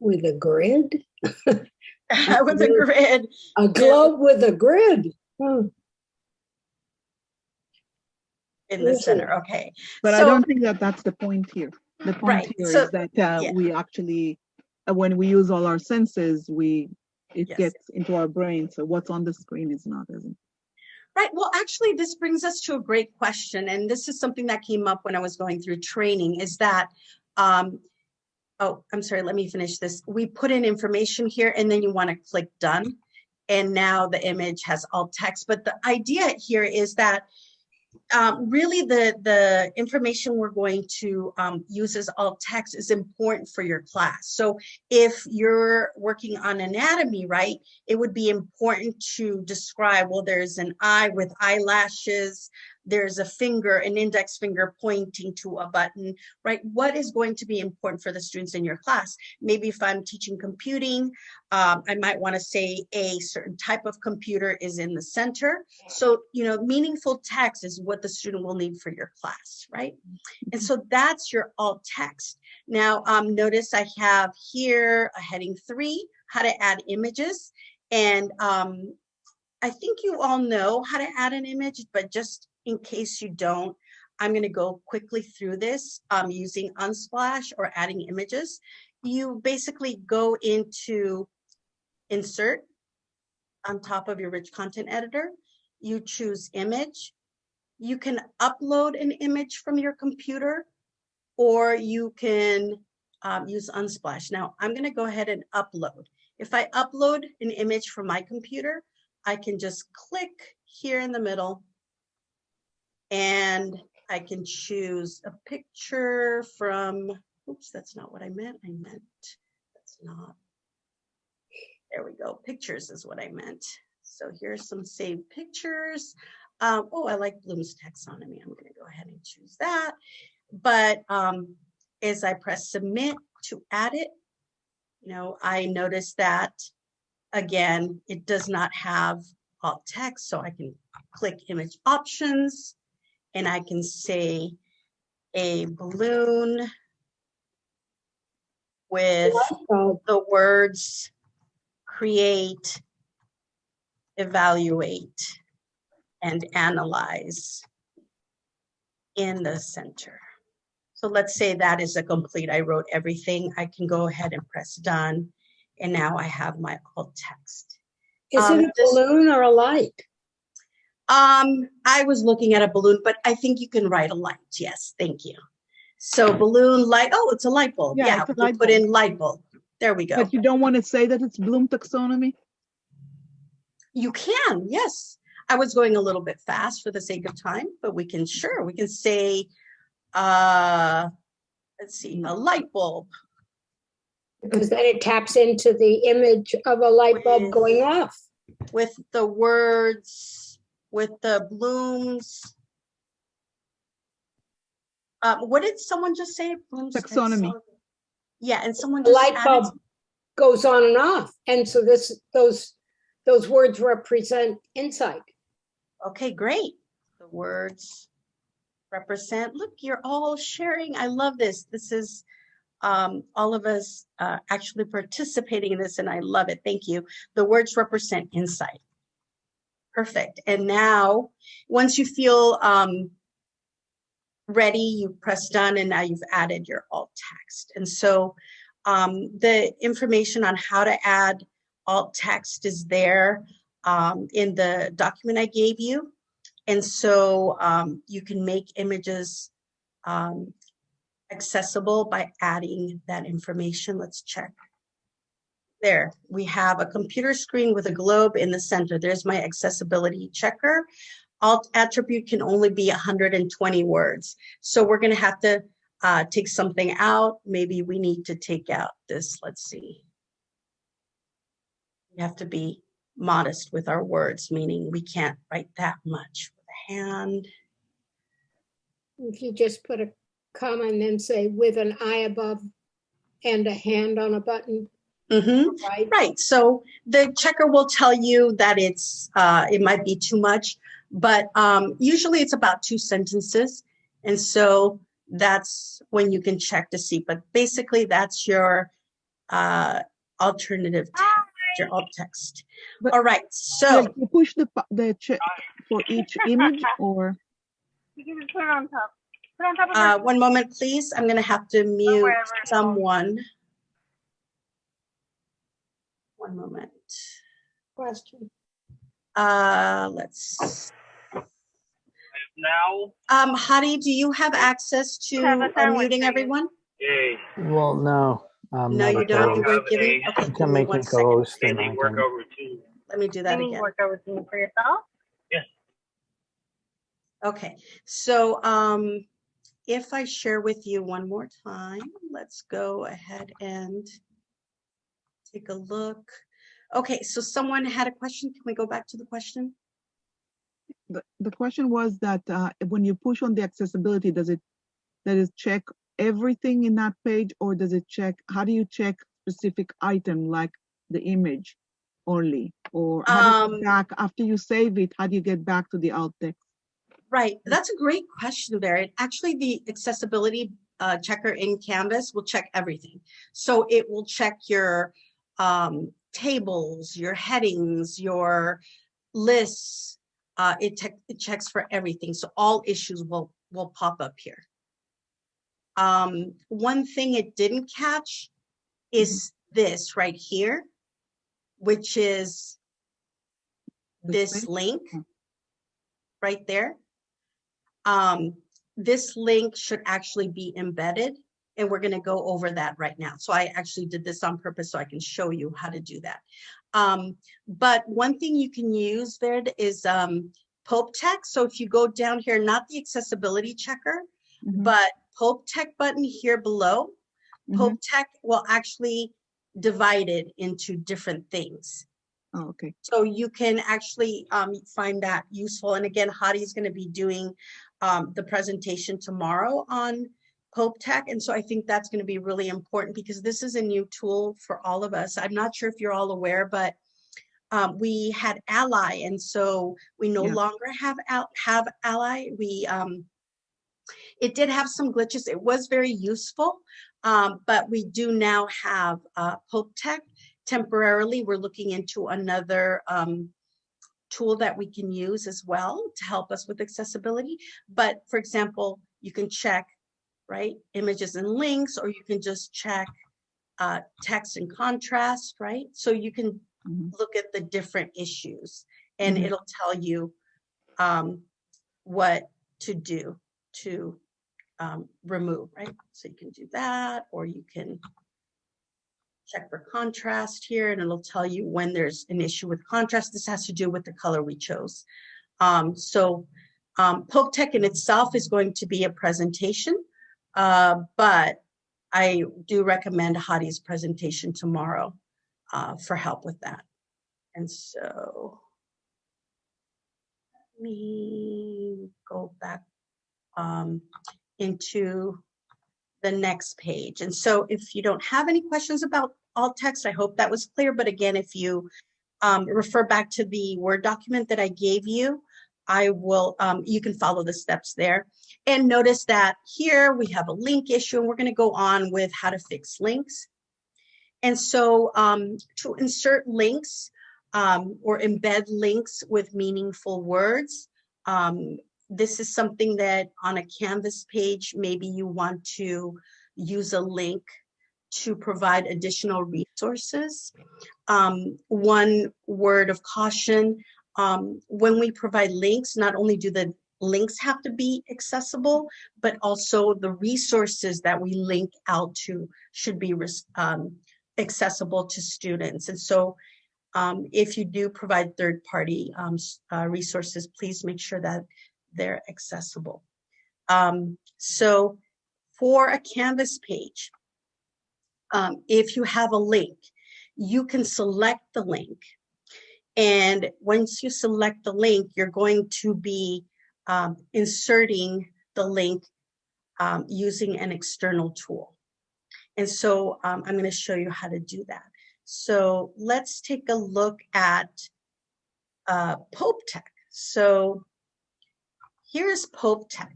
With a grid? With a grid. A globe with a grid? Hmm. in the Yes, center, okay. But I don't think that that's the point here. The point Right, here so- is that uh, yeah. we actually, uh, when we use all our senses, we, it Yes. gets into our brain. So what's on the screen is not, isn't. Right, well, actually, this brings us to a great question, and this is something that came up when I was going through training, is that, um, oh, I'm sorry, let me finish this. We put in information here, and then you want to click done. And now the image has alt text, but the idea here is that um, really the, the information we're going to um, use as alt text is important for your class. So if you're working on anatomy, right, it would be important to describe, well, there's an eye with eyelashes, there's a finger, an index finger pointing to a button, right? What is going to be important for the students in your class? Maybe if I'm teaching computing, um, I might want to say a certain type of computer is in the center. So, you know, meaningful text is what the student will need for your class, right? And so that's your alt text. Now, um, notice I have here a heading three, how to add images. And um, I think you all know how to add an image, but just in case you don't, I'm going to go quickly through this um, using Unsplash or adding images. You basically go into insert on top of your rich content editor. You choose image. You can upload an image from your computer or you can um, use Unsplash. Now I'm going to go ahead and upload. If I upload an image from my computer, I can just click here in the middle and I can choose a picture from, oops, that's not what I meant. I meant, that's not. There we go. Pictures is what I meant. So here's some saved pictures. Um, oh, I like Bloom's taxonomy. I'm going to go ahead and choose that. But um, as I press submit to add it, you know, I notice that again, it does not have alt text, so I can click image options and I can say a balloon with the words create, evaluate, and analyze in the center. So let's say that is a complete, I wrote everything. I can go ahead and press done. And now I have my alt text. Is Um, it a balloon or a light? Um, I was looking at a balloon, but I think you can write a light. Yes, thank you. So balloon light, oh, it's a light bulb. Yeah, Yeah, it's a we'll light put bulb. in light bulb. There we go. But you don't want to say that it's Bloom taxonomy? You can, yes. I was going a little bit fast for the sake of time, but we can, sure, we can say, uh, let's see, a light bulb. Because then it taps into the image of a light bulb With- going off. with the words, with the blooms. Um, what did someone just say? Blooms Taxonomy. Yeah, and someone The just light added, bulb goes on and off. And so this, those, those words represent insight. okay, great. The words represent, look, you're all sharing. I love this. This is um, all of us uh, actually participating in this and I love it. Thank you. The words represent insight. Perfect. And now, once you feel um, ready, you press done and now you've added your alt text. And so um, the information on how to add alt text is there um, in the document I gave you. And so um, you can make images um, accessible by adding that information. Let's check. There, we have a computer screen with a globe in the center. There's my accessibility checker. Alt attribute can only be 120 words. So we're gonna have to uh, take something out. Maybe we need to take out this, let's see. We have to be modest with our words, meaning we can't write that much with a hand. If you just put a comma and then say with an eye above and a hand on a button, Mhm. right? Right, so the checker will tell you that it's, uh, it might be too much, but, um, usually it's about two sentences. And so that's when you can check to see, but basically that's your, uh, alternative, text, your alt text. But- All right, so, Like, You push the, the check for each image or, You can just put it on top. Put it on top of uh, one moment, please. I'm gonna have to mute wherever it goes. someone. One moment. Question. Uh, let's, now. um, Hadi, do you have access to Have a sandwich, unmuting everyone? Yay. Well, no. I'm No, you don't, you weren't given, You okay, You give can me make one me second. co-host and Any I work can. over two. Let me do that Any again. work over to for yourself? Okay, so, um, if I share with you one more time, let's go ahead and take a look. Okay, so someone had a question. Can we go back to the question? the, the question was that, uh, when you push on the accessibility, does it, does it check everything in that page or does it check, how do you check specific item like the image only? Or how do you Um, back, after you save it, how do you get back to the alt text? Right, that's a great question there. Actually, the accessibility uh, checker in Canvas will check everything. So it will check your um, tables, your headings, your lists. Uh, it, it checks for everything. So all issues will will pop up here. Um, one thing it didn't catch is this right here, which is This link? Oh. right there. Um, this link should actually be embedded and we're gonna go over that right now. So I actually did this on purpose so I can show you how to do that. Um, but one thing you can use there is um, Pope Tech. So if you go down here, not the accessibility checker, Mhm, but Pope Tech button here below, mhm. Pope Tech will actually divide it into different things. Oh, okay. So you can actually um, find that useful. And again, Hadi is going to be doing um, the presentation tomorrow on Pope Tech. And so I think that's going to be really important because this is a new tool for all of us. I'm not sure if you're all aware, but um, we had Ally, and so we no Yeah. longer have Al- have Ally. We um, it did have some glitches. It was very useful, um, but we do now have uh, Pope Tech temporarily. We're looking into another um, tool that we can use as well to help us with accessibility. But for example, you can check right? Images and links, or you can just check uh, text and contrast, right? So you can Mhm. look at the different issues and Mhm. it'll tell you um, what to do to um, remove, right? So you can do that, or you can check for contrast here and it'll tell you when there's an issue with contrast. This has to do with the color we chose. Um, so um, Pope Tech in itself is going to be a presentation, uh, but I do recommend Hadi's presentation tomorrow uh, for help with that. And so let me go back um, into the next page. And so if you don't have any questions about alt text, I hope that was clear. But again, if you um, refer back to the Word document that I gave you, I will, um, you can follow the steps there. And notice that here we have a link issue and we're gonna go on with how to fix links. And so um, to insert links um, or embed links with meaningful words, um, this is something that on a Canvas page, maybe you want to use a link to provide additional resources. Um, one word of caution, um, when we provide links, not only do the links have to be accessible, but also the resources that we link out to should be um, accessible to students. And so um, if you do provide third-party um, uh, resources, please make sure that they're accessible. Um, so for a Canvas page, um, if you have a link, you can select the link. And once you select the link, you're going to be um, inserting the link um, using an external tool. And so um, I'm going to show you how to do that. So let's take a look at uh, Pope Tech. So here's Pope Tech.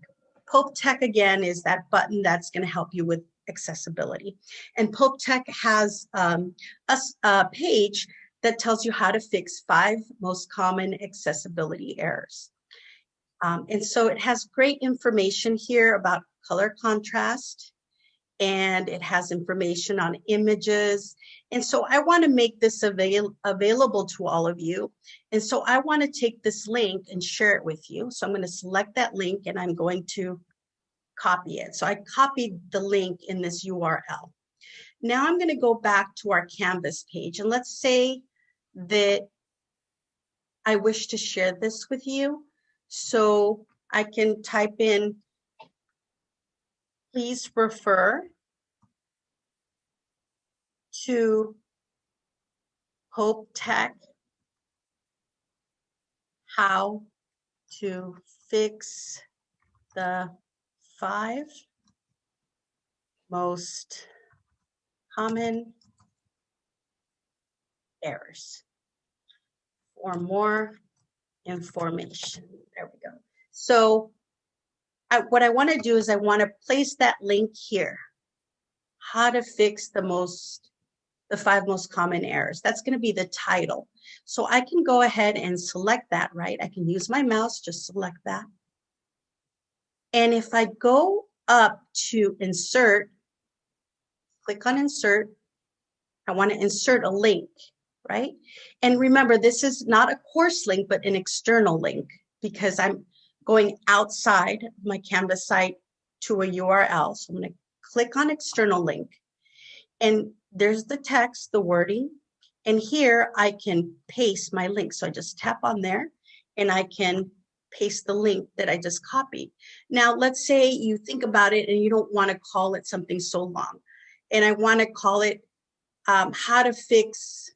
Pope Tech again is that button that's going to help you with accessibility. And Pope Tech has um, a, a page that tells you how to fix five most common accessibility errors. Um, and so it has great information here about color contrast, and it has information on images. And so I want to make this avail- available to all of you. And so I want to take this link and share it with you. So I'm going to select that link and I'm going to copy it. So I copied the link in this URL. Now I'm going to go back to our Canvas page and let's say that I wish to share this with you. So I can type in, please refer to Pope Tech how to fix the five most common errors. For more information, there we go. So I, what I want to do is I want to place that link here. How to fix the most, the five most common errors. That's going to be the title. So I can go ahead and select that, right? I can use my mouse, just select that. And if I go up to insert, click on insert, I want to insert a link, right? And remember, this is not a course link, but an external link because I'm going outside my Canvas site to a URL. So I'm going to click on external link. And there's the text, the wording. And here I can paste my link. So I just tap on there and I can paste the link that I just copied. Now, let's say you think about it and you don't want to call it something so long. And I want to call it um, how to fix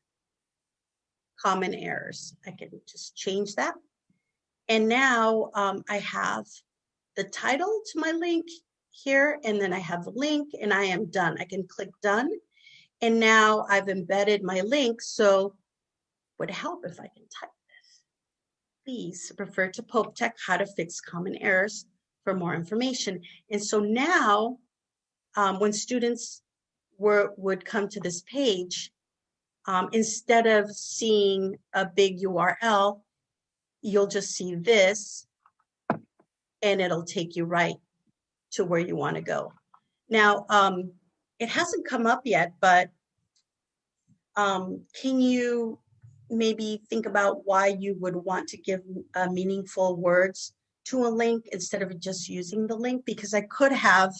common errors. I can just change that. And now um, I have the title to my link here, and then I have the link and I am done. I can click done. And now I've embedded my link. So would help if I can type this. Please refer to Pope Tech how to fix common errors for more information. And so now um, when students were, would come to this page, um, instead of seeing a big URL, you'll just see this and it'll take you right to where you want to go. Now, um, it hasn't come up yet, but um, can you maybe think about why you would want to give uh, meaningful words to a link instead of just using the link? Because I could have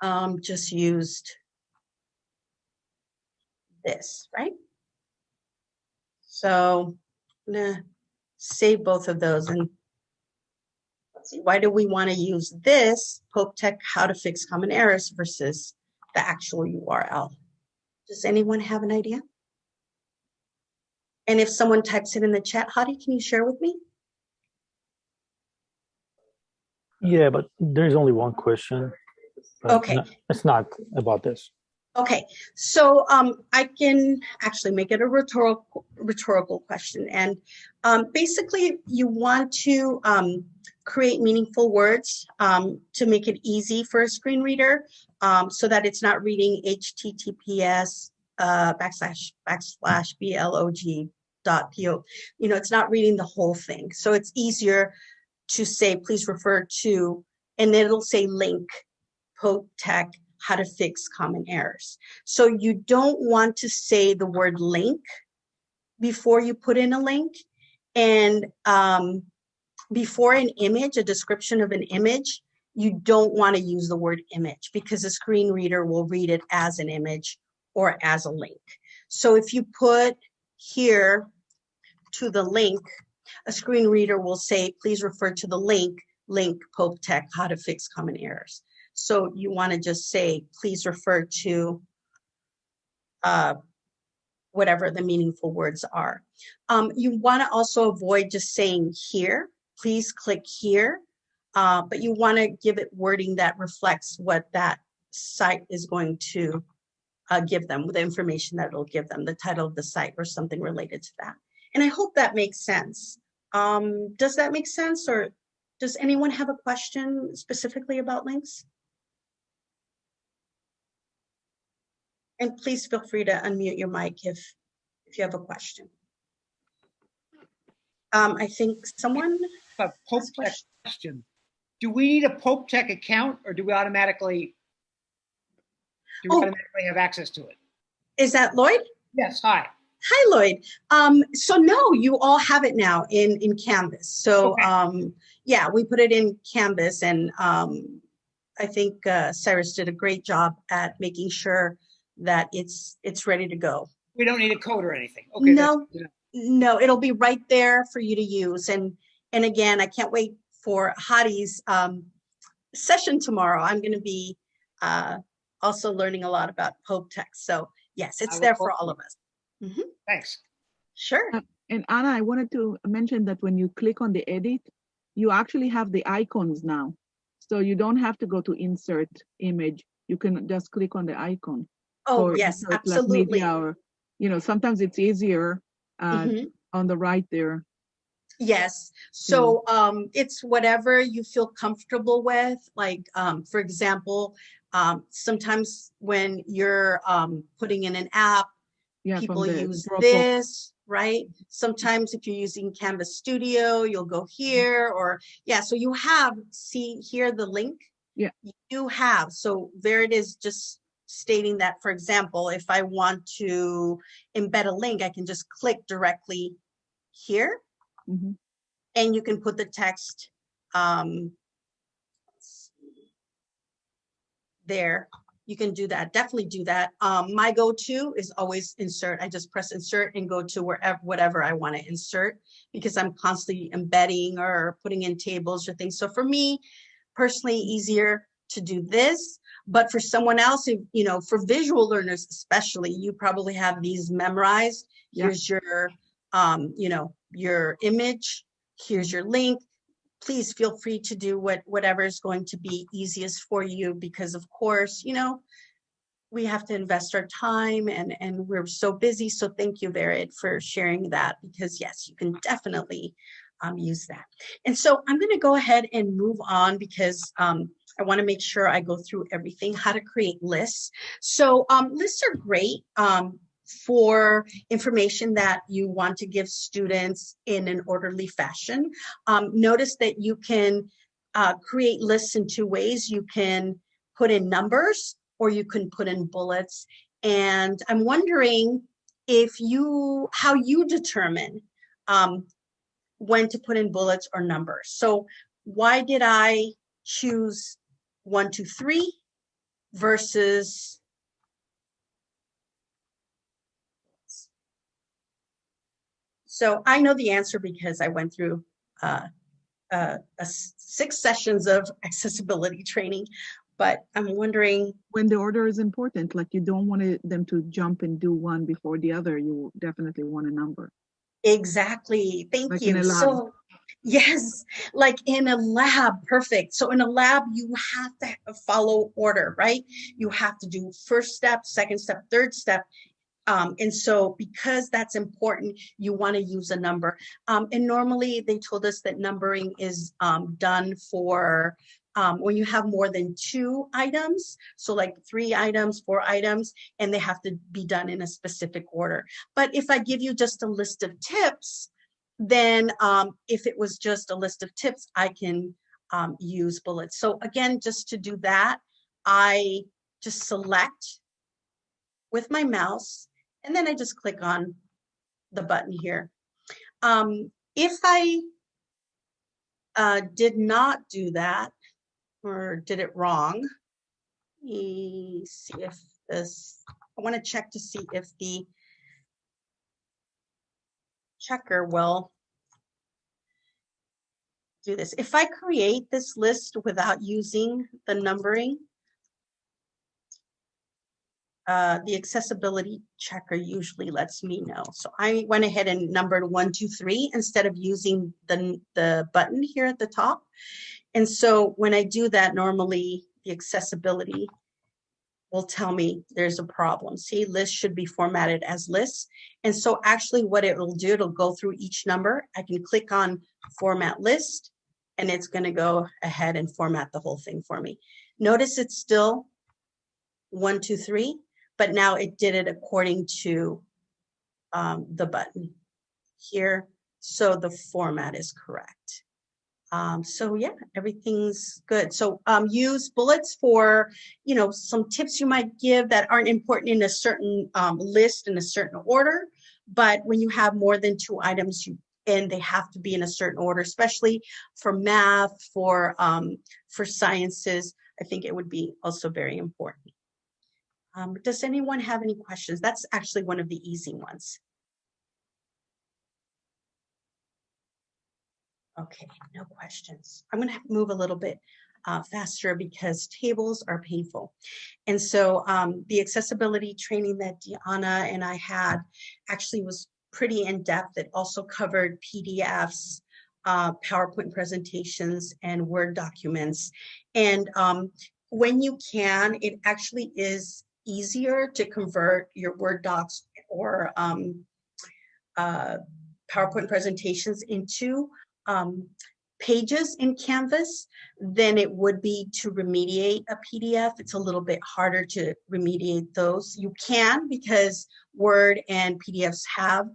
um, just used this, right? So I'm gonna save both of those and let's see, why do we want to use this Pope Tech how to fix common errors versus the actual URL? Does anyone have an idea? And if someone types it in the chat, Hadi, can you share with me? Yeah, but there's only one question. Okay. no- It's not about this. Okay, so um, I can actually make it a rhetorical rhetorical question. And um, basically, you want to um, create meaningful words um, to make it easy for a screen reader um, so that it's not reading HTTPS uh, backslash backslash blog dot po. You know, it's not reading the whole thing. So it's easier to say, please refer to, and then it'll say link, Pope Tech, how to fix common errors. So you don't want to say the word link before you put in a link. And um, before an image, a description of an image, you don't want to use the word image because a screen reader will read it as an image or as a link. So if you put here to the link, a screen reader will say, please refer to the link, link Pope Tech, how to fix common errors. So you want to just say, please refer to uh, whatever the meaningful words are. Um, you want to also avoid just saying here, please click here, uh, but you want to give it wording that reflects what that site is going to uh, give them, the information that it'll give them, the title of the site or something related to that. And I hope that makes sense. Um, does that make sense or does anyone have a question specifically about links? And please feel free to unmute your mic if, if you have a question. Um, I think someone, A Pope Tech question. question. Do we need a Pope Tech account or do we automatically? Do we Oh. automatically have access to it? is that Lloyd? Yes, hi. Hi, Lloyd. Um, so no, you all have it now in, in Canvas. So, Okay. um, yeah, we put it in Canvas and, um, I think, uh, Cyrus did a great job at making sure that it's, it's ready to go. We don't need a code or anything. Okay. No. good enough. No, it'll be right there for you to use. And, and again, I can't wait for Hadi's, um, session tomorrow. I'm going to be, uh, also learning a lot about Pope Tech. So yes, it's there for all of us. Thanks. Sure. And Ana, I wanted to mention that when you click on the edit, you actually have the icons now. So you don't have to go to insert image. You can just click on the icon. Oh, or yes, like, absolutely. media Or, you know, sometimes it's easier uh, Mhm. on the right there. Yes, so um, it's whatever you feel comfortable with. Like, um, for example, um, sometimes when you're um, putting in an app, Yeah, people use Dropbox. this, right? Sometimes if you're using Canvas Studio, you'll go here or, yeah, so you have, see here the link? Yeah. You have, so there it is, just stating that, for example, if I want to embed a link, I can just click directly here Mhm. and you can put the text um, there. You can do that, definitely do that. Um, my go-to is always insert. I just press insert and go to wherever, whatever I want to insert because I'm constantly embedding or putting in tables or things. So for me, personally, easier to do this. But for someone else, who, you know, for visual learners especially, you probably have these memorized. Yeah. Here's your, um, you know, your image, here's your link. Please feel free to do what, whatever is going to be easiest for you, because of course, you know, we have to invest our time and, and we're so busy. So thank you, Verid, for sharing that, because yes, you can definitely um, use that. And so I'm gonna go ahead and move on because um, I wanna make sure I go through everything, how to create lists. So um, lists are great um, for information that you want to give students in an orderly fashion. Um, notice that you can uh, create lists in two ways. You can put in numbers or you can put in bullets. And I'm wondering if you, how you determine um, when to put in bullets or numbers. So why did I choose one, two, three versus So I know the answer because I went through uh, uh, six sessions of accessibility training, but I'm wondering, When the order is important, like you don't want them to jump and do one before the other, you definitely want a number. exactly, thank Like you. So, yes, like in a lab, perfect. So in a lab, you have to follow order, right? You have to do first step, second step, third step. Um, and so because that's important, you want to use a number. Um, and normally they told us that numbering is um, done for um, when you have more than two items. So like three items, four items, and they have to be done in a specific order. But if I give you just a list of tips, then um, if it was just a list of tips, I can um, use bullets. So again, just to do that, I just select with my mouse, and then I just click on the button here. Um, if I uh, did not do that or did it wrong, let me see if this, I want to check to see if the checker will do this. If I create this list without using the numbering, uh, the accessibility checker usually lets me know. So I went ahead and numbered one, two, three instead of using the, the button here at the top. And so when I do that, normally the accessibility will tell me there's a problem. See, list should be formatted as lists. And so actually what it will do, it'll go through each number. I can click on format list and it's gonna go ahead and format the whole thing for me. Notice it's still one, two, three, but now it did it according to um, the button here. So the format is correct. Um, so yeah, everything's good. So um, use bullets for, you know, some tips you might give that aren't important in a certain um, list in a certain order. But when you have more than two items, you and they have to be in a certain order, especially for math, for um, for sciences. I think it would be also very important. Um, does anyone have any questions? That's actually one of the easy ones. Okay, no questions. I'm going to move a little bit uh, faster because tables are painful. And so um, the accessibility training that Deanna and I had actually was pretty in-depth. It also covered PDFs, uh, PowerPoint presentations, and Word documents. And um, when you can, it actually is easier to convert your Word docs or um, uh, PowerPoint presentations into um, pages in Canvas than it would be to remediate a PDF. It's a little bit harder to remediate those. You can because Word and PDFs have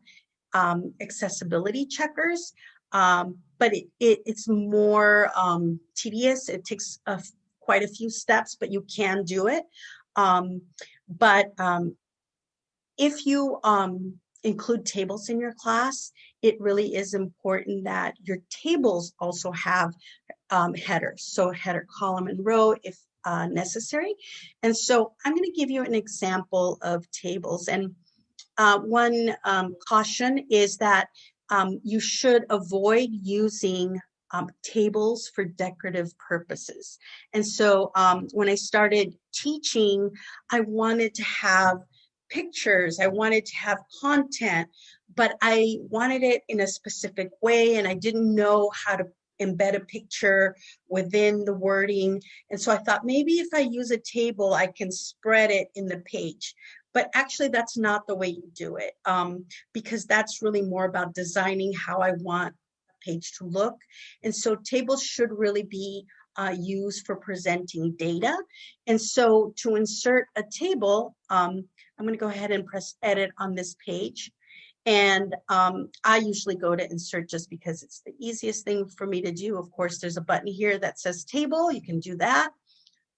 um, accessibility checkers, um, but it, it, it's more um, tedious. It takes a, quite a few steps, but you can do it. Um, but um, if you um, include tables in your class, it really is important that your tables also have um, headers. So header column and row if uh, necessary. And so I'm going to give you an example of tables. And uh, one um, caution is that um, you should avoid using um, tables for decorative purposes. And so um, when I started teaching, I wanted to have pictures, I wanted to have content, but I wanted it in a specific way and I didn't know how to embed a picture within the wording. And so I thought maybe if I use a table, I can spread it in the page. But actually, that's not the way you do it um, because that's really more about designing how I want a page to look. And so tables should really be uh, used for presenting data. And so to insert a table, um, I'm going to go ahead and press edit on this page. And um, I usually go to insert just because it's the easiest thing for me to do. Of course, there's a button here that says table. You can do that.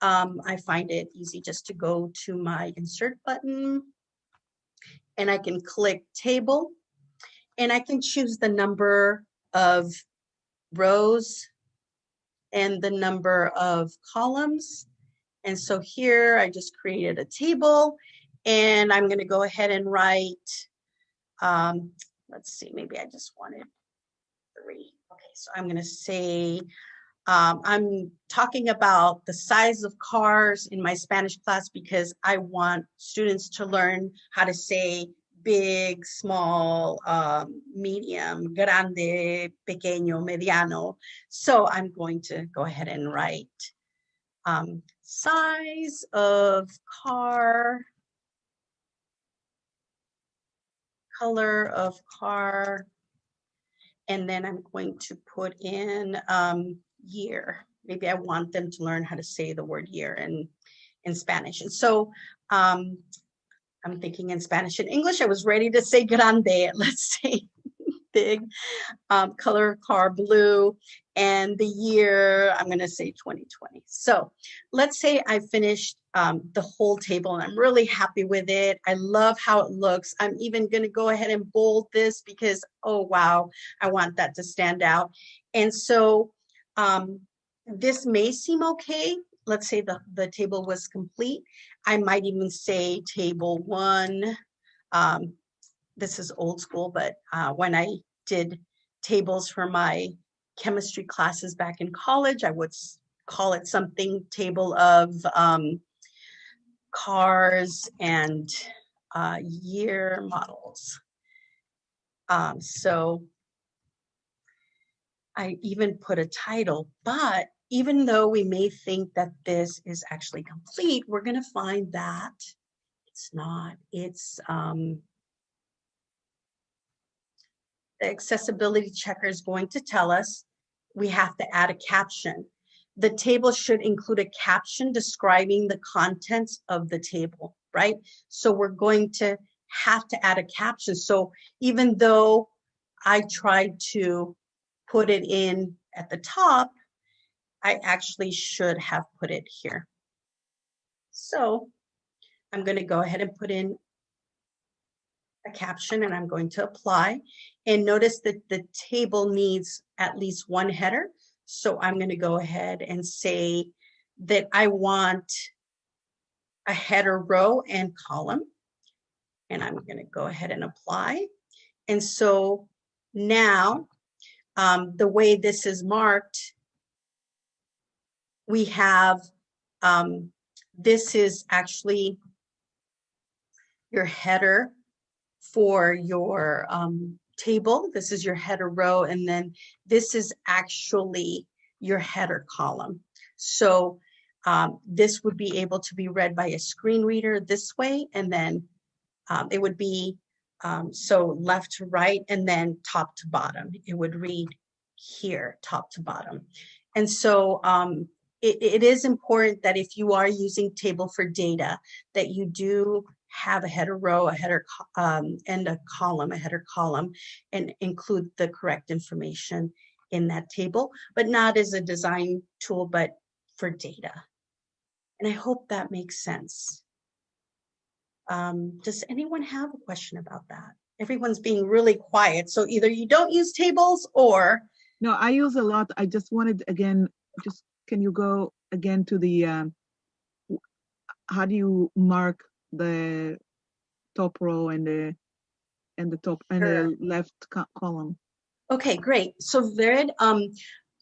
Um, I find it easy just to go to my insert button and I can click table and I can choose the number of rows and the number of columns. And so here I just created a table and I'm going to go ahead and write, um, let's see, maybe I just wanted three. Okay, so I'm going to say, um, I'm talking about the size of cars in my Spanish class because I want students to learn how to say big, small, um, medium, grande, pequeño, mediano. So I'm going to go ahead and write um, size of car, color of car, and then I'm going to put in um, year. Maybe I want them to learn how to say the word year in, in Spanish. And so um, I'm thinking in Spanish and English. I was ready to say grande, let's say big, um, color car blue, and the year, I'm gonna say 2020. So let's say I finished um, the whole table and I'm really happy with it. I love how it looks. I'm even gonna go ahead and bold this because, oh wow, I want that to stand out. And so um, this may seem okay. Let's say the, the table was complete. I might even say table one. Um, this is old school, but uh, when I did tables for my chemistry classes back in college, I would call it something table of um, cars and uh, year models. Um, so I even put a title, but even though we may think that this is actually complete, we're going to find that it's not. It's um, the accessibility checker is going to tell us we have to add a caption. The table should include a caption describing the contents of the table, right? So we're going to have to add a caption. So even though I tried to put it in at the top, I actually should have put it here. So I'm going to go ahead and put in a caption and I'm going to apply. And notice that the table needs at least one header. So I'm going to go ahead and say that I want a header row and column. And I'm going to go ahead and apply. And so now um, the way this is marked, we have, um, this is actually your header for your um, table. This is your header row, and then this is actually your header column. So um, this would be able to be read by a screen reader this way, and then um, it would be um, so left to right, and then top to bottom. It would read here, top to bottom. And so um, it, it is important that if you are using table for data, that you do have a header row, a header, um, and a column, a header column, and include the correct information in that table, but not as a design tool, but for data. And I hope that makes sense. Um, does anyone have a question about that? Everyone's being really quiet, so either you don't use tables or No, I use a lot. I just wanted, again, just, can you go again to the, um, how do you mark the top row and the, and the top, and the left co- column? Okay, great. So Vered, um,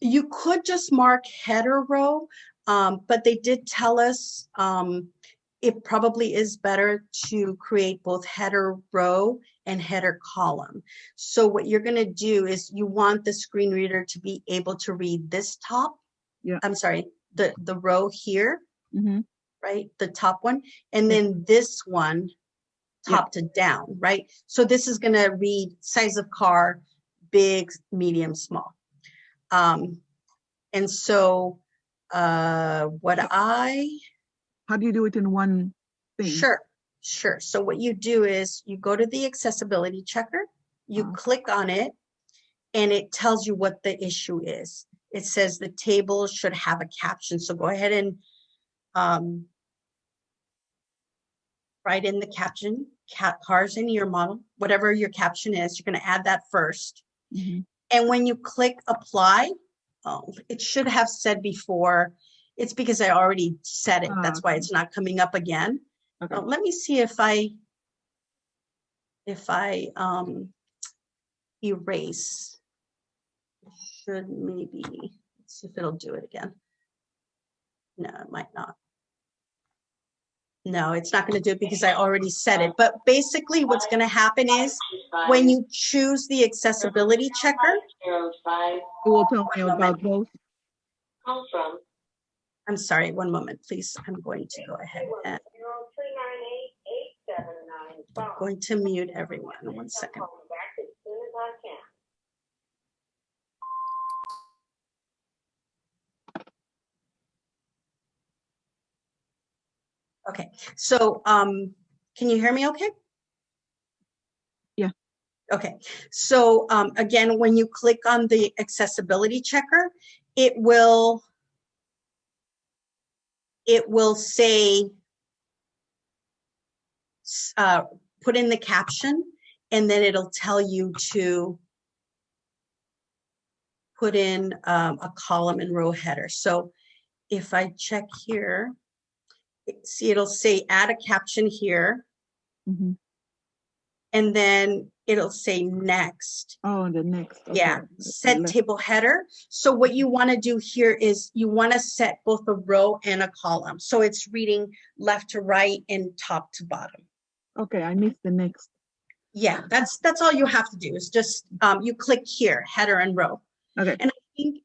you could just mark header row, um, but they did tell us, um, it probably is better to create both header row and header column. So what you're gonna do is you want the screen reader to be able to read this top. Yeah. I'm sorry, the, the row here, Mm-hmm. right? The top one, and then this one, top to down, right? So this is gonna read size of car, big, medium, small. Um, and so, uh, what I, How do you do it in one thing? sure, Sure. So what you do is you go to the accessibility checker, you Uh-huh. click on it, and it tells you what the issue is. It says the table should have a caption. So go ahead and um, write in the caption, cat cars in your model, whatever your caption is, you're going to add that first. Mhm. And when you click apply, oh, it should have said before, it's because I already said it. Ah, That's why it's not coming up again. Okay. Uh, let me see if I, if I um, erase. Should maybe, let's see if it'll do it again. No, it might not. No, it's not going to do it because I already said it. But basically what's going to happen is when you choose the accessibility checker, It will tell me about both. I'm sorry, one moment, please. I'm going to go ahead and zero three nine eight eight seven nine five. going to mute everyone. One second. Call me back as soon as I can. Okay, so um, can you hear me okay? Yeah. Okay, so um, again, when you click on the accessibility checker, it will it will say uh, put in the caption and then it'll tell you to put in um, a column and row header. So if I check here, see, it'll say add a caption here, Mhm. and then it'll say next. Oh, the next. Yeah, okay. set Left. table header. So what you want to do here is you want to set both a row and a column. So it's reading left to right and top to bottom. Okay, I missed the next. Yeah, that's, that's all you have to do is just, um, you click here, header and row. Okay. And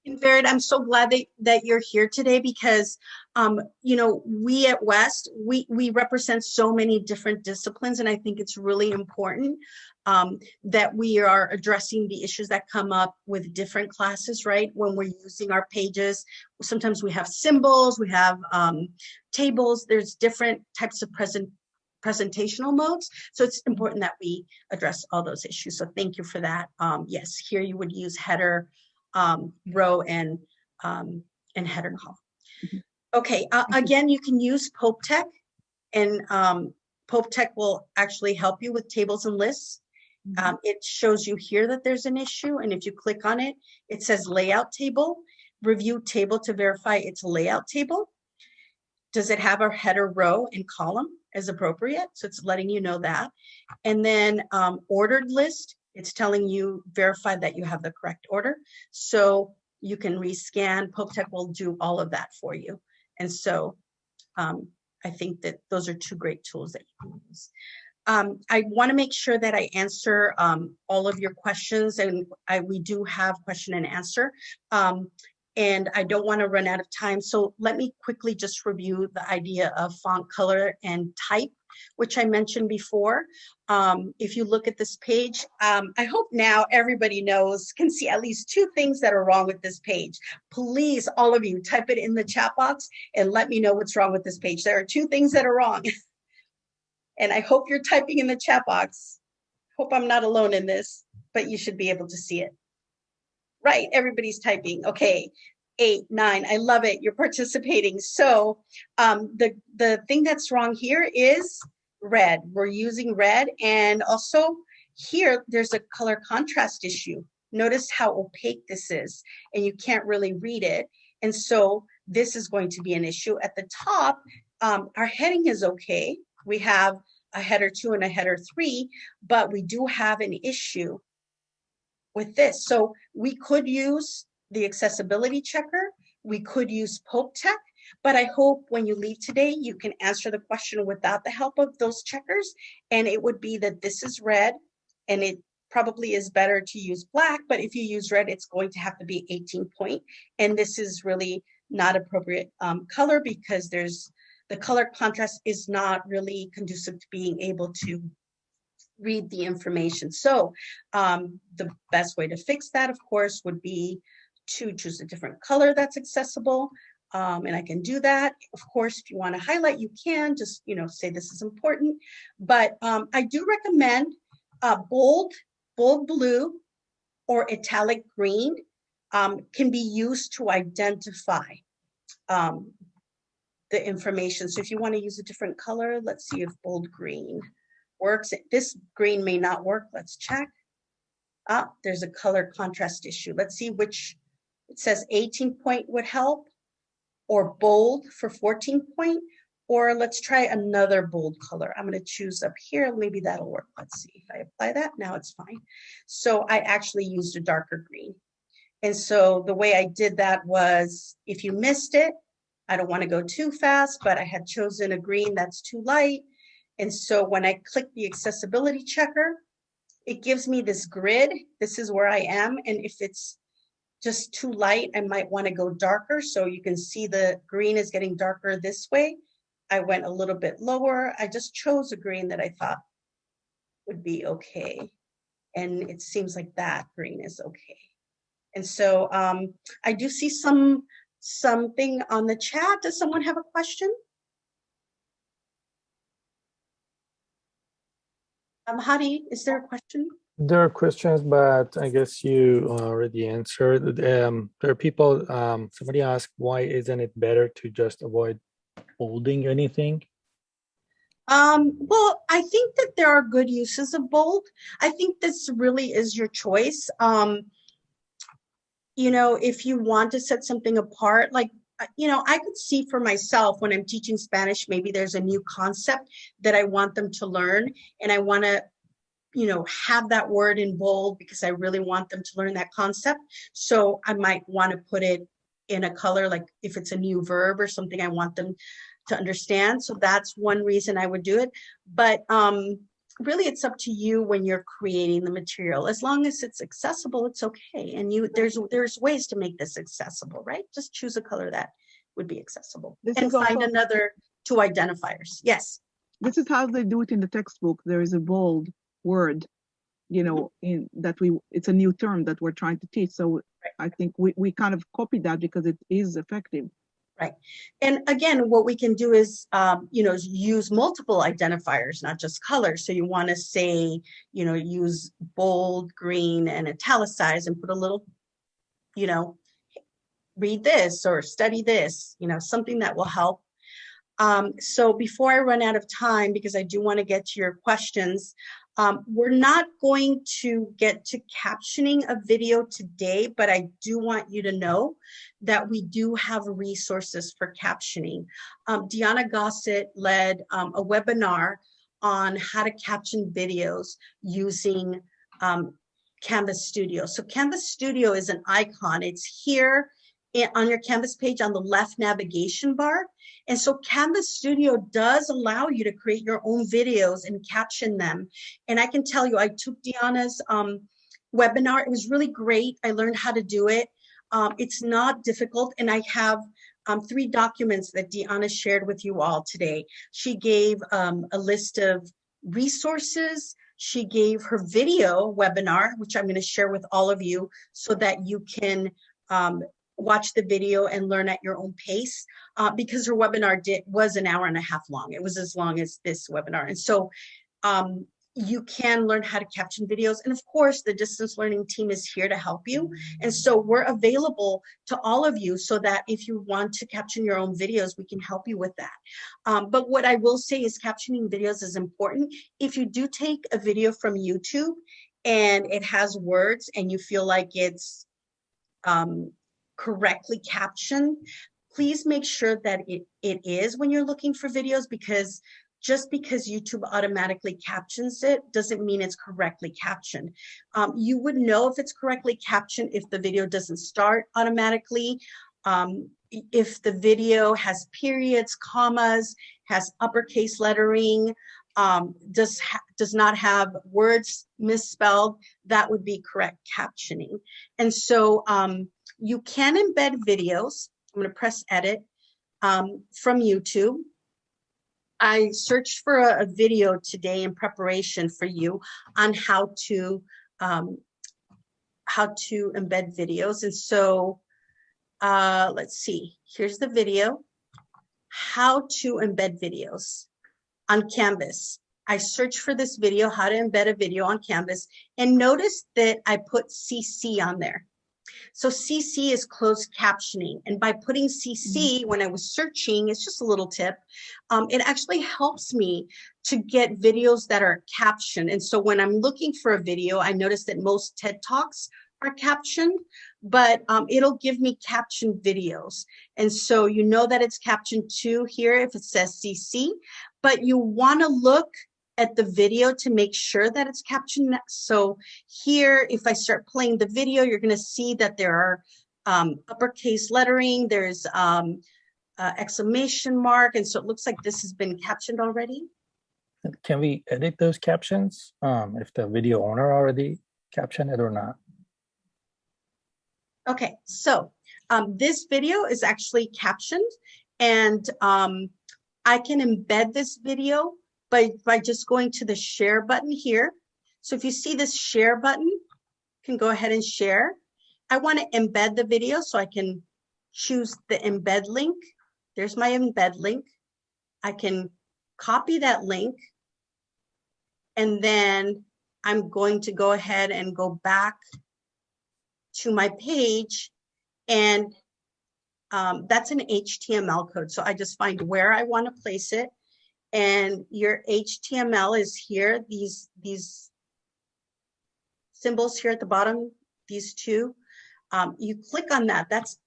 Vered, I'm so glad that, that you're here today because, um, you know, we at West, we, we represent so many different disciplines and I think it's really important um, that we are addressing the issues that come up with different classes, right? When we're using our pages, sometimes we have symbols, we have, um, tables, there's different types of present, presentational modes. So it's important that we address all those issues. So thank you for that. Um, yes, here you would use header, um, row and, um, and header column. Mhm. Okay, uh, again, you can use Pope Tech and, um, Pope Tech will actually help you with tables and lists. Mhm. Um, it shows you here that there's an issue and if you click on it, it says layout table, review table to verify it's layout table. Does it have a header row and column as appropriate? So it's letting you know that. And then um, ordered list, it's telling you verify that you have the correct order. So you can rescan, Pope Tech will do all of that for you. And so um, I think that those are two great tools that you can use. Um, I want to make sure that I answer um, all of your questions and I, we do have question and answer. Um, and I don't want to run out of time. So let me quickly just review the idea of font color and type, which I mentioned before. Um, if you look at this page, um, I hope now everybody knows, can see at least two things that are wrong with this page. Please, all of you, type it in the chat box and let me know what's wrong with this page. There are two things that are wrong. And I hope you're typing in the chat box. Hope I'm not alone in this, but you should be able to see it. Right, everybody's typing. Okay, eight, nine. I love it. You're participating. So um, the the thing that's wrong here is red. We're using red, and also here there's a color contrast issue. Notice how opaque this is, and you can't really read it. And so this is going to be an issue. At the top, um, our heading is okay. We have a header two and a header three, but we do have an issue with this. So we could use the accessibility checker. We could use Pope Tech, but I hope when you leave today, you can answer the question without the help of those checkers. And it would be that this is red and it probably is better to use black, but if you use red, it's going to have to be 18 point. And this is really not appropriate um, color because there's the color contrast is not really conducive to being able to read the information. So um, the best way to fix that, of course, would be to choose a different color that's accessible. Um, and I can do that. Of course, if you want to highlight, you can just, you know, say this is important. But um, I do recommend uh, bold, bold blue or italic green um, can be used to identify um, the information. So if you want to use a different color, let's see if bold green works. This green may not work. Let's check. Ah, there's a color contrast issue. Let's see which, it says 18 point would help or bold for 14 point, or let's try another bold color. I'm going to choose up here. Maybe that'll work. Let's see if I apply that. Now it's fine. So I actually used a darker green. And so the way I did that was if you missed it, I don't want to go too fast, but I had chosen a green that's too light. And so when I click the accessibility checker, it gives me this grid. This is where I am. And if it's just too light, I might want to go darker. So you can see the green is getting darker this way. I went a little bit lower. I just chose a green that I thought would be okay. And it seems like that green is okay. And so um, I do see some something on the chat. Does someone have a question? Um, Hadi, is there a question? There are questions, but I guess you already answered. Um, there are people, um, somebody asked, why isn't it better to just avoid bolding anything? Um, well, I think that there are good uses of bold. I think this really is your choice. Um, you know, if you want to set something apart, like, uh, you know, I could see for myself when I'm teaching Spanish, maybe there's a new concept that I want them to learn and I want to, you know, have that word in bold because I really want them to learn that concept. So I might want to put it in a color, like if it's a new verb or something I want them to understand. So that's one reason I would do it. But um, really it's up to you when you're creating the material as long as it's accessible it's okay and you there's there's ways to make this accessible right just choose a color that would be accessible This and find also- another two identifiers yes This is how they do it in the textbook. There is a bold word, you know, in that we, it's a new term that we're trying to teach. So I think we, we kind of copied that because it is effective. Right. And again what we can do is um, you know use multiple identifiers not just colors. So you want to say you know use bold green and italicize and put a little you know read this or study this you know something that will help. Um, so before I run out of time, because I do want to get to your questions, um, we're not going to get to captioning a video today, but I do want you to know that we do have resources for captioning. Um, Deanna Gossett led um, a webinar on how to caption videos using um, Canvas Studio. So Canvas Studio is an icon. It's here on your Canvas page on the left navigation bar. And so Canvas Studio does allow you to create your own videos and caption them. And I can tell you, I took Deanna's um, webinar. It was really great. I learned how to do it. Um, it's not difficult. And I have um, three documents that Deanna shared with you all today. She gave um, a list of resources. She gave her video webinar, which I'm going to share with all of you so that you can um, watch the video and learn at your own pace uh, because her webinar did was an hour and a half long. It was as long as this webinar. And so um, you can learn how to caption videos. And of course, the distance learning team is here to help you. And so we're available to all of you so that if you want to caption your own videos, we can help you with that. Um, but what I will say is captioning videos is important. If you do take a video from YouTube and it has words and you feel like it's um, correctly captioned, please make sure that it, it is when you're looking for videos because just because YouTube automatically captions it doesn't mean it's correctly captioned. Um, you would know if it's correctly captioned if the video doesn't start automatically, um, if the video has periods, commas, has uppercase lettering, um, does does not have words misspelled, that would be correct captioning. And so um, you can embed videos. I'm going to press edit um, from YouTube. I searched for a, a video today in preparation for you on how to um, how to embed videos. And so uh, let's see, here's the video. How to embed videos on Canvas. I searched for this video, how to embed a video on Canvas, and notice that I put CC on there. So CC is closed captioning. And by putting CC, when I was searching, it's just a little tip, um, it actually helps me to get videos that are captioned. And so when I'm looking for a video, I notice that most TED Talks are captioned, but um, it'll give me captioned videos. And so you know that it's captioned too here if it says CC, but you wanna look at the video to make sure that it's captioned. So here, if I start playing the video, you're gonna see that there are um, uppercase lettering, there's um, uh, exclamation mark, and so it looks like this has been captioned already. Can we edit those captions um, if the video owner already captioned it or not? Okay, so um, this video is actually captioned and um, I can embed this video by, by just going to the share button here. So if you see this share button, you can go ahead and share. I want to embed the video so I can choose the embed link. There's my embed link. I can copy that link and then I'm going to go ahead and go back to my page and um, that's an HTML code. So I just find where I want to place it and your HTML is here. These, these symbols here at the bottom, these two, um, you click on that, that's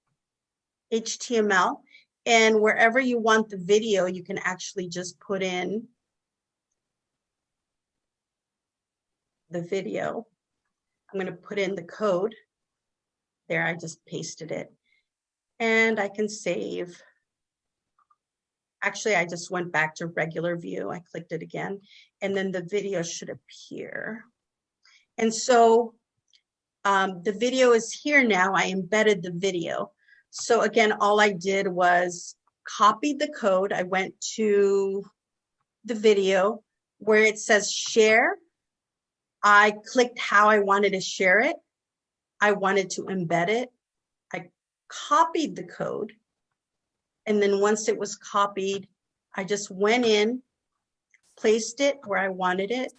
HTML. And wherever you want the video, you can actually just put in the video. I'm going to put in the code. There, I just pasted it. And I can save. Actually, I just went back to regular view. I clicked it again, and then the video should appear. And so um, the video is here now. I embedded the video. So again, all I did was copied the code. I went to the video where it says share. I clicked how I wanted to share it. I wanted to embed it. I copied the code. And then once it was copied, I just went in, placed it where I wanted it.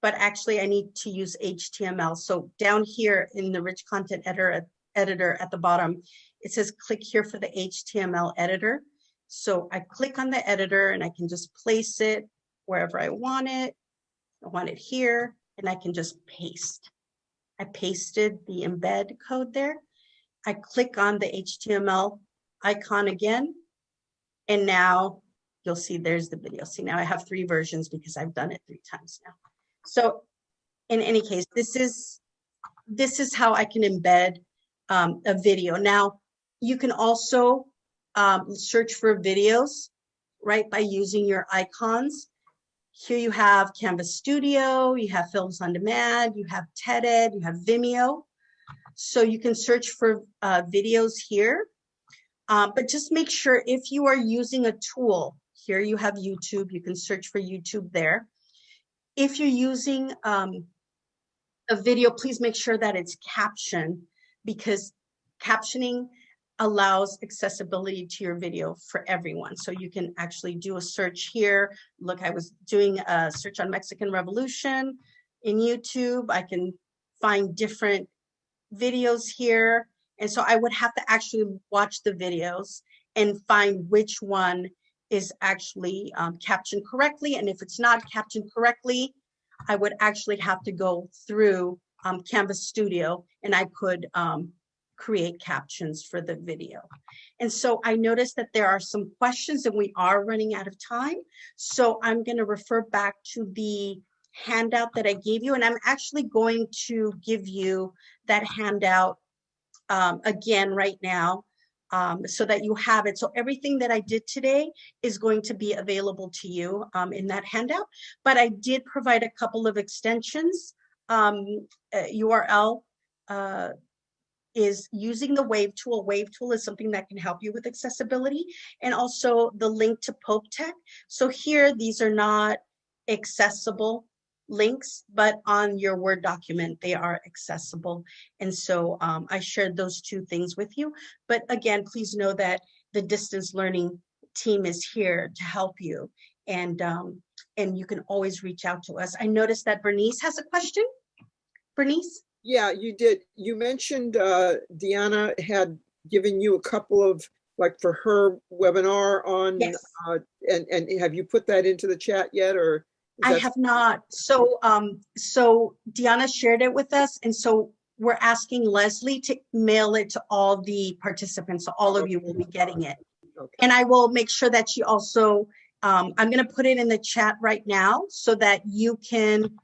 But actually I need to use HTML. So down here in the rich content editor, editor at the bottom, it says click here for the HTML editor. So I click on the editor and I can just place it wherever I want it. I want it here and I can just paste. I pasted the embed code there. I click on the HTML icon again. And now you'll see there's the video. See, now I have three versions because I've done it three times now. So in any case, this is, this is how I can embed um, a video. Now, you can also um, search for videos, right, by using your icons. Here you have Canvas Studio, you have Films on Demand, you have TED-Ed, you have Vimeo. So you can search for uh, videos here, um, but just make sure if you are using a tool, here you have YouTube, you can search for YouTube there. If you're using um, a video, please make sure that it's captioned because captioning allows accessibility to your video for everyone. So you can actually do a search here. Look, I was doing a search on Mexican Revolution in YouTube. I can find different videos here. And so I would have to actually watch the videos and find which one is actually um, captioned correctly. And if it's not captioned correctly, I would actually have to go through um, Canvas Studio and I could um, create captions for the video. And so I noticed that there are some questions and we are running out of time. So I'm going to refer back to the handout that I gave you. And I'm actually going to give you that handout um, again right now um, so that you have it. So everything that I did today is going to be available to you um, in that handout. But I did provide a couple of extensions. Um, uh, URL uh, is using the wave tool. Wave tool is something that can help you with accessibility and also the link to Pope Tech. So here, these are not accessible links, but on your Word document, they are accessible. And so um, I shared those two things with you. But again, please know that the distance learning team is here to help you. And, um, and you can always reach out to us. I noticed that Bernice has a question. Bernice? Yeah, you did. You mentioned uh, Deanna had given you a couple of, like for her webinar on, Yes. uh, and, and have you put that into the chat yet or? I have not. So, um, so Deanna shared it with us, and so we're asking Leslie to mail it to all the participants. So all of you will be getting it. Okay. And I will make sure that she also, um, I'm gonna put it in the chat right now so that you can,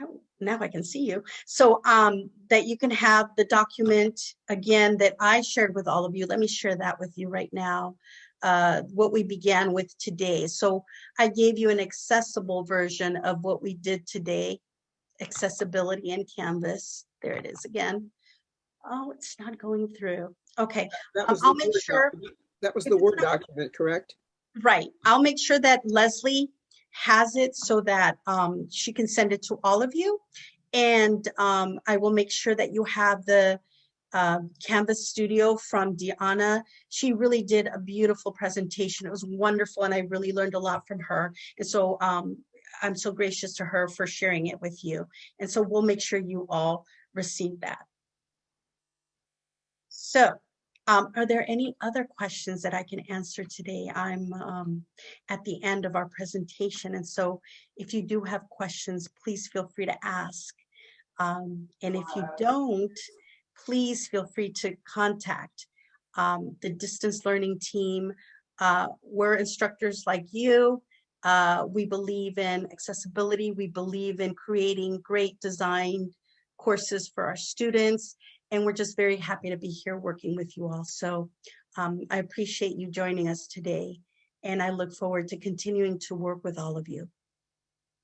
oh, now I can see you. So, um, that you can have the document again that I shared with all of you. Let me share that with you right now. Uh, what we began with today. So I gave you an accessible version of what we did today. Accessibility in Canvas. There it is again. Oh, it's not going through. Okay, um, I'll make sure- document. That was the Word not- document, correct? right. I'll make sure that Leslie has it so that um, she can send it to all of you. And um, I will make sure that you have the uh, Canvas Studio from Deanna. She really did a beautiful presentation. It was wonderful and I really learned a lot from her. And so um, I'm so gracious to her for sharing it with you. And so we'll make sure you all receive that. So um, are there any other questions that I can answer today? I'm um, at the end of our presentation. And so if you do have questions, please feel free to ask. Um, and if you don't, please feel free to contact um, the distance learning team. Uh, we're instructors like you. Uh, we believe in accessibility. We believe in creating great design courses for our students. And we're just very happy to be here working with you all. So um, I appreciate you joining us today. And I look forward to continuing to work with all of you.